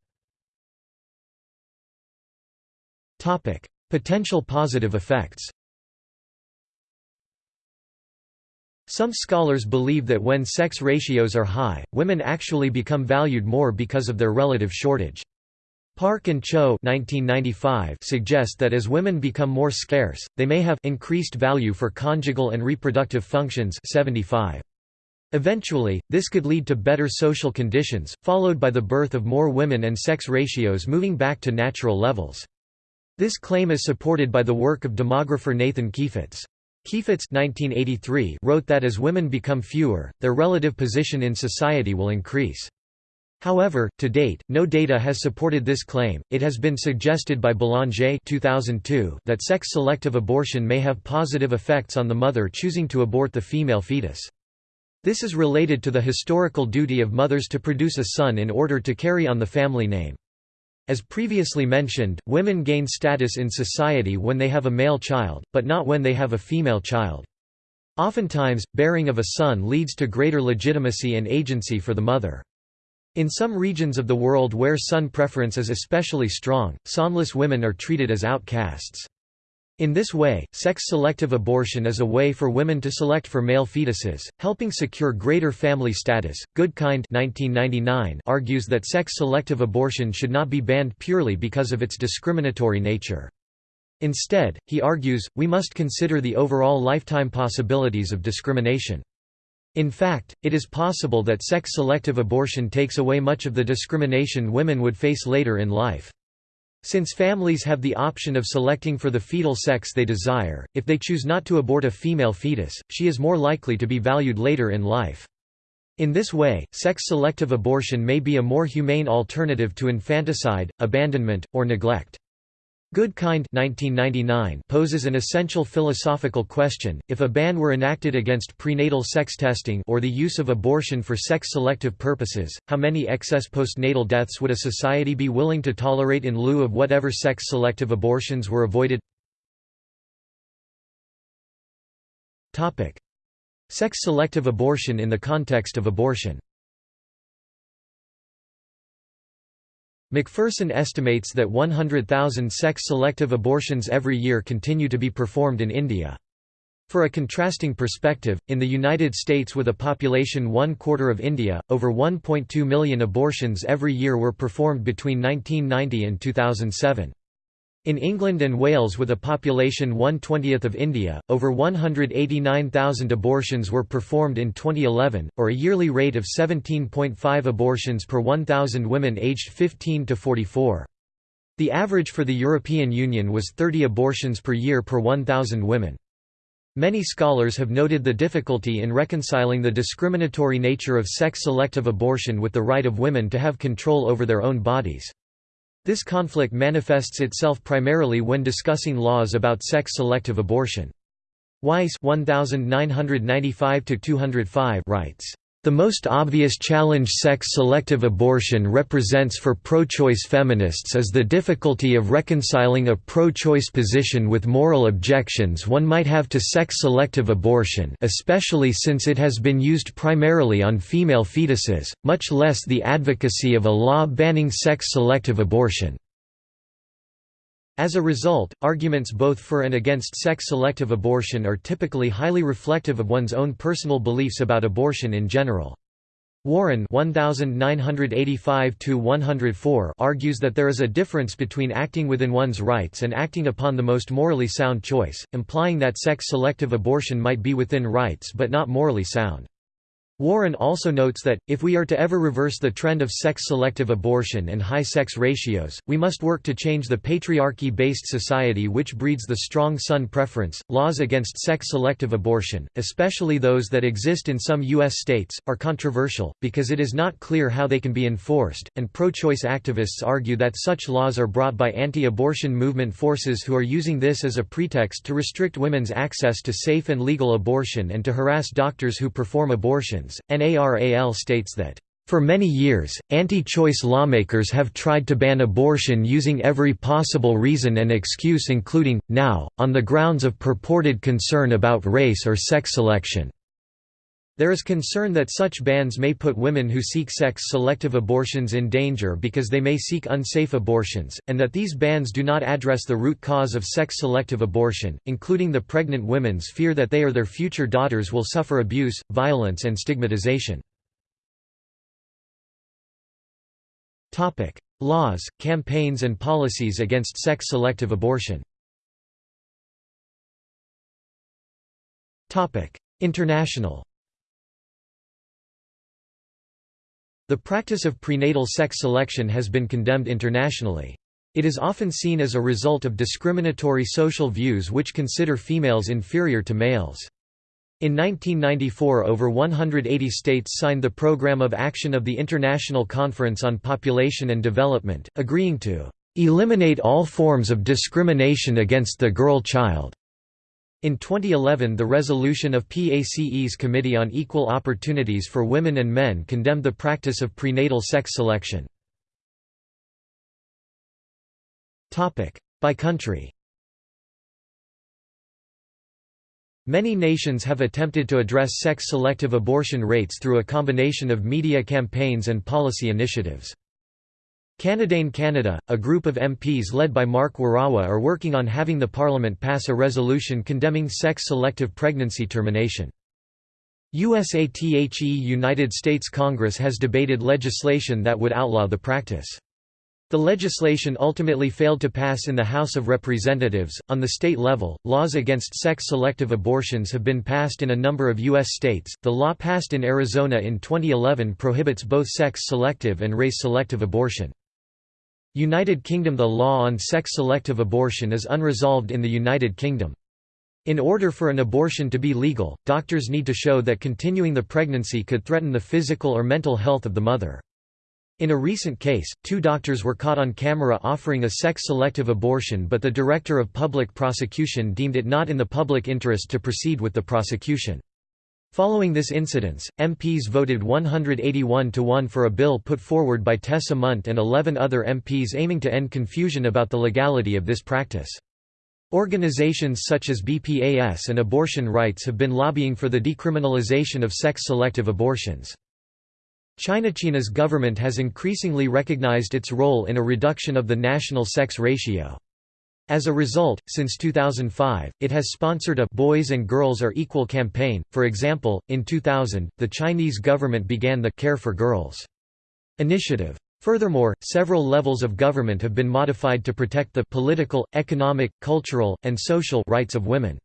Topic: Potential positive effects Some scholars believe that when sex ratios are high, women actually become valued more because of their relative shortage. Park and Cho 1995 suggest that as women become more scarce, they may have increased value for conjugal and reproductive functions 75. Eventually, this could lead to better social conditions, followed by the birth of more women and sex ratios moving back to natural levels. This claim is supported by the work of demographer Nathan Keyfitz. Keyfitz 1983 wrote that as women become fewer, their relative position in society will increase. However, to date, no data has supported this claim. It has been suggested by Belanger 2002 that sex-selective abortion may have positive effects on the mother choosing to abort the female fetus. This is related to the historical duty of mothers to produce a son in order to carry on the family name. As previously mentioned, women gain status in society when they have a male child, but not when they have a female child. Oftentimes, bearing of a son leads to greater legitimacy and agency for the mother. In some regions of the world where son preference is especially strong, sonless women are treated as outcasts. In this way, sex-selective abortion is a way for women to select for male fetuses, helping secure greater family status. Goodkind 1999 argues that sex-selective abortion should not be banned purely because of its discriminatory nature. Instead, he argues, we must consider the overall lifetime possibilities of discrimination. In fact, it is possible that sex-selective abortion takes away much of the discrimination women would face later in life. Since families have the option of selecting for the fetal sex they desire, if they choose not to abort a female fetus, she is more likely to be valued later in life. In this way, sex-selective abortion may be a more humane alternative to infanticide, abandonment, or neglect. Goodkind 1999 poses an essential philosophical question, if a ban were enacted against prenatal sex testing or the use of abortion for sex-selective purposes, how many excess postnatal deaths would a society be willing to tolerate in lieu of whatever sex-selective abortions were avoided? Sex-selective abortion in the context of abortion McPherson estimates that 100,000 sex-selective abortions every year continue to be performed in India. For a contrasting perspective, in the United States with a population one quarter of India, over 1.2 million abortions every year were performed between 1990 and 2007. In England and Wales with a population one-twentieth of India, over 189,000 abortions were performed in 2011, or a yearly rate of 17.5 abortions per 1,000 women aged 15 to 44. The average for the European Union was 30 abortions per year per 1,000 women. Many scholars have noted the difficulty in reconciling the discriminatory nature of sex-selective abortion with the right of women to have control over their own bodies. This conflict manifests itself primarily when discussing laws about sex-selective abortion. Weiss 1995 writes, the most obvious challenge sex-selective abortion represents for pro-choice feminists is the difficulty of reconciling a pro-choice position with moral objections one might have to sex-selective abortion especially since it has been used primarily on female fetuses, much less the advocacy of a law banning sex-selective abortion. As a result, arguments both for and against sex-selective abortion are typically highly reflective of one's own personal beliefs about abortion in general. Warren 1985 argues that there is a difference between acting within one's rights and acting upon the most morally sound choice, implying that sex-selective abortion might be within rights but not morally sound. Warren also notes that, if we are to ever reverse the trend of sex-selective abortion and high sex ratios, we must work to change the patriarchy-based society which breeds the strong son preference. Laws against sex-selective abortion, especially those that exist in some U.S. states, are controversial, because it is not clear how they can be enforced, and pro-choice activists argue that such laws are brought by anti-abortion movement forces who are using this as a pretext to restrict women's access to safe and legal abortion and to harass doctors who perform abortions. NARAL states that for many years, anti-choice lawmakers have tried to ban abortion using every possible reason and excuse including, now, on the grounds of purported concern about race or sex selection. There is concern that such bans may put women who seek sex-selective abortions in danger because they may seek unsafe abortions, and that these bans do not address the root cause of sex-selective abortion, including the pregnant women's fear that they or their future daughters will suffer abuse, violence and stigmatization. Laws, campaigns and policies against sex-selective abortion. International The practice of prenatal sex selection has been condemned internationally. It is often seen as a result of discriminatory social views which consider females inferior to males. In 1994 over 180 states signed the Programme of Action of the International Conference on Population and Development, agreeing to "...eliminate all forms of discrimination against the girl child." In 2011 the resolution of PACE's Committee on Equal Opportunities for Women and Men condemned the practice of prenatal sex selection. By country Many nations have attempted to address sex-selective abortion rates through a combination of media campaigns and policy initiatives. Canadain Canada, a group of MPs led by Mark Warawa are working on having the Parliament pass a resolution condemning sex-selective pregnancy termination. USATHE United States Congress has debated legislation that would outlaw the practice. The legislation ultimately failed to pass in the House of Representatives. On the state level, laws against sex selective abortions have been passed in a number of U.S. states. The law passed in Arizona in 2011 prohibits both sex selective and race selective abortion. United Kingdom The law on sex selective abortion is unresolved in the United Kingdom. In order for an abortion to be legal, doctors need to show that continuing the pregnancy could threaten the physical or mental health of the mother. In a recent case, two doctors were caught on camera offering a sex-selective abortion but the Director of Public Prosecution deemed it not in the public interest to proceed with the prosecution. Following this incident, MPs voted 181 to 1 for a bill put forward by Tessa Munt and 11 other MPs aiming to end confusion about the legality of this practice. Organizations such as BPAS and Abortion Rights have been lobbying for the decriminalization of sex-selective abortions. China's government has increasingly recognized its role in a reduction of the national sex ratio. As a result, since 2005, it has sponsored a Boys and Girls Are Equal campaign. For example, in 2000, the Chinese government began the Care for Girls initiative. Furthermore, several levels of government have been modified to protect the political, economic, cultural, and social rights of women.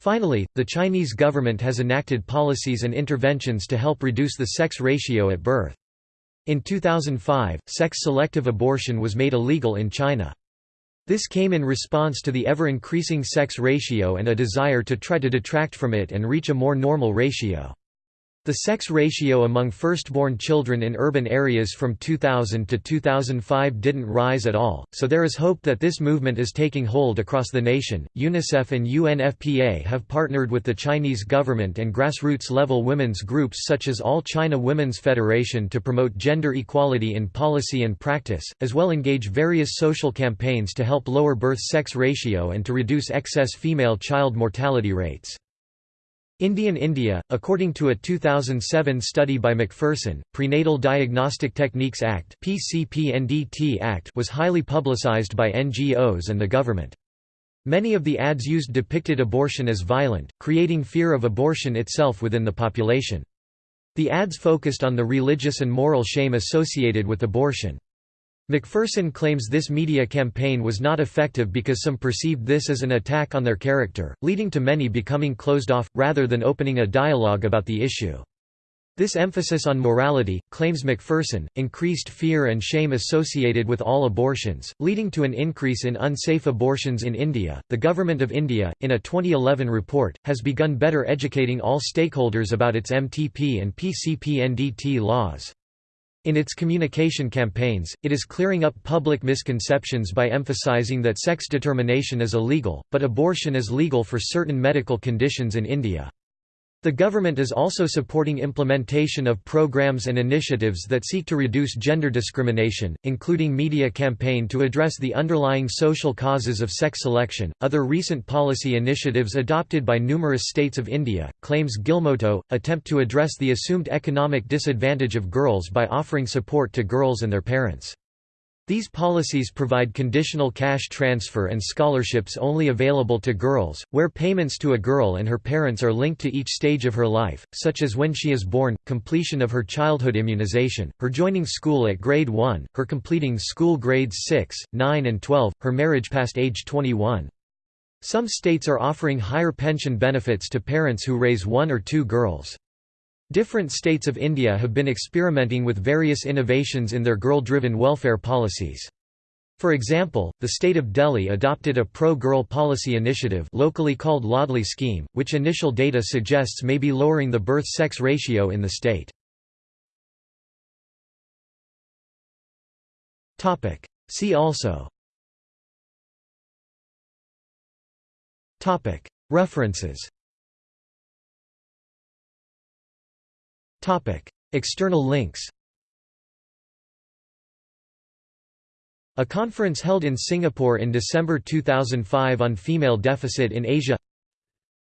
Finally, the Chinese government has enacted policies and interventions to help reduce the sex ratio at birth. In 2005, sex-selective abortion was made illegal in China. This came in response to the ever-increasing sex ratio and a desire to try to detract from it and reach a more normal ratio. The sex ratio among firstborn children in urban areas from 2000 to 2005 didn't rise at all, so there is hope that this movement is taking hold across the nation. UNICEF and UNFPA have partnered with the Chinese government and grassroots level women's groups such as All China Women's Federation to promote gender equality in policy and practice, as well engage various social campaigns to help lower birth sex ratio and to reduce excess female child mortality rates. Indian India, according to a 2007 study by McPherson, Prenatal Diagnostic Techniques Act Act was highly publicised by NGOs and the government. Many of the ads used depicted abortion as violent, creating fear of abortion itself within the population. The ads focused on the religious and moral shame associated with abortion. McPherson claims this media campaign was not effective because some perceived this as an attack on their character, leading to many becoming closed off, rather than opening a dialogue about the issue. This emphasis on morality, claims McPherson, increased fear and shame associated with all abortions, leading to an increase in unsafe abortions in India. The Government of India, in a 2011 report, has begun better educating all stakeholders about its MTP and PCP laws. In its communication campaigns, it is clearing up public misconceptions by emphasizing that sex determination is illegal, but abortion is legal for certain medical conditions in India. The government is also supporting implementation of programs and initiatives that seek to reduce gender discrimination, including media campaign to address the underlying social causes of sex selection. Other recent policy initiatives adopted by numerous states of India, claims Guilmoto, attempt to address the assumed economic disadvantage of girls by offering support to girls and their parents. These policies provide conditional cash transfer and scholarships only available to girls, where payments to a girl and her parents are linked to each stage of her life, such as when she is born, completion of her childhood immunization, her joining school at grade 1, her completing school grades 6, 9 and 12, her marriage past age 21. Some states are offering higher pension benefits to parents who raise one or two girls. Different states of India have been experimenting with various innovations in their girl-driven welfare policies. For example, the state of Delhi adopted a pro-girl policy initiative locally called Ladli scheme, which initial data suggests may be lowering the birth-sex ratio in the state. See also References External links A conference held in Singapore in December 2005 on female deficit in Asia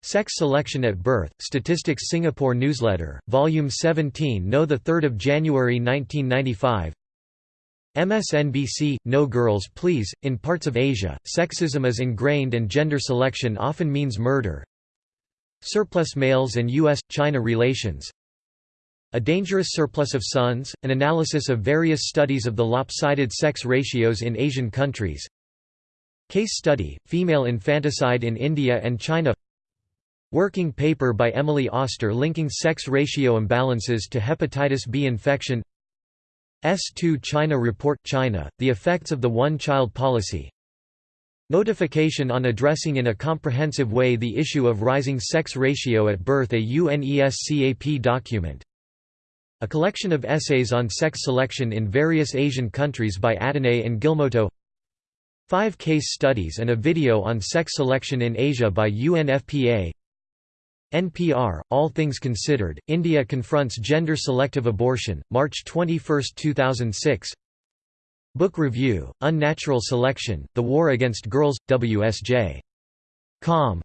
Sex Selection at Birth, Statistics Singapore Newsletter, Volume 17 No 3 of January 1995 MSNBC, No Girls Please, in parts of Asia, sexism is ingrained and gender selection often means murder Surplus males and U.S.-China relations a Dangerous Surplus of Sons, an analysis of various studies of the lopsided sex ratios in Asian countries. Case study, Female infanticide in India and China. Working paper by Emily Oster linking sex ratio imbalances to hepatitis B infection. S2 China Report China, the effects of the one-child policy. Notification on addressing in a comprehensive way the issue of rising sex ratio at birth a UNESCAP document a collection of essays on sex selection in various Asian countries by Attané and Guilmoto Five case studies and a video on sex selection in Asia by UNFPA NPR, All Things Considered, India confronts gender-selective abortion, March 21, 2006 Book Review, Unnatural Selection, The War Against Girls, WSJ. Com.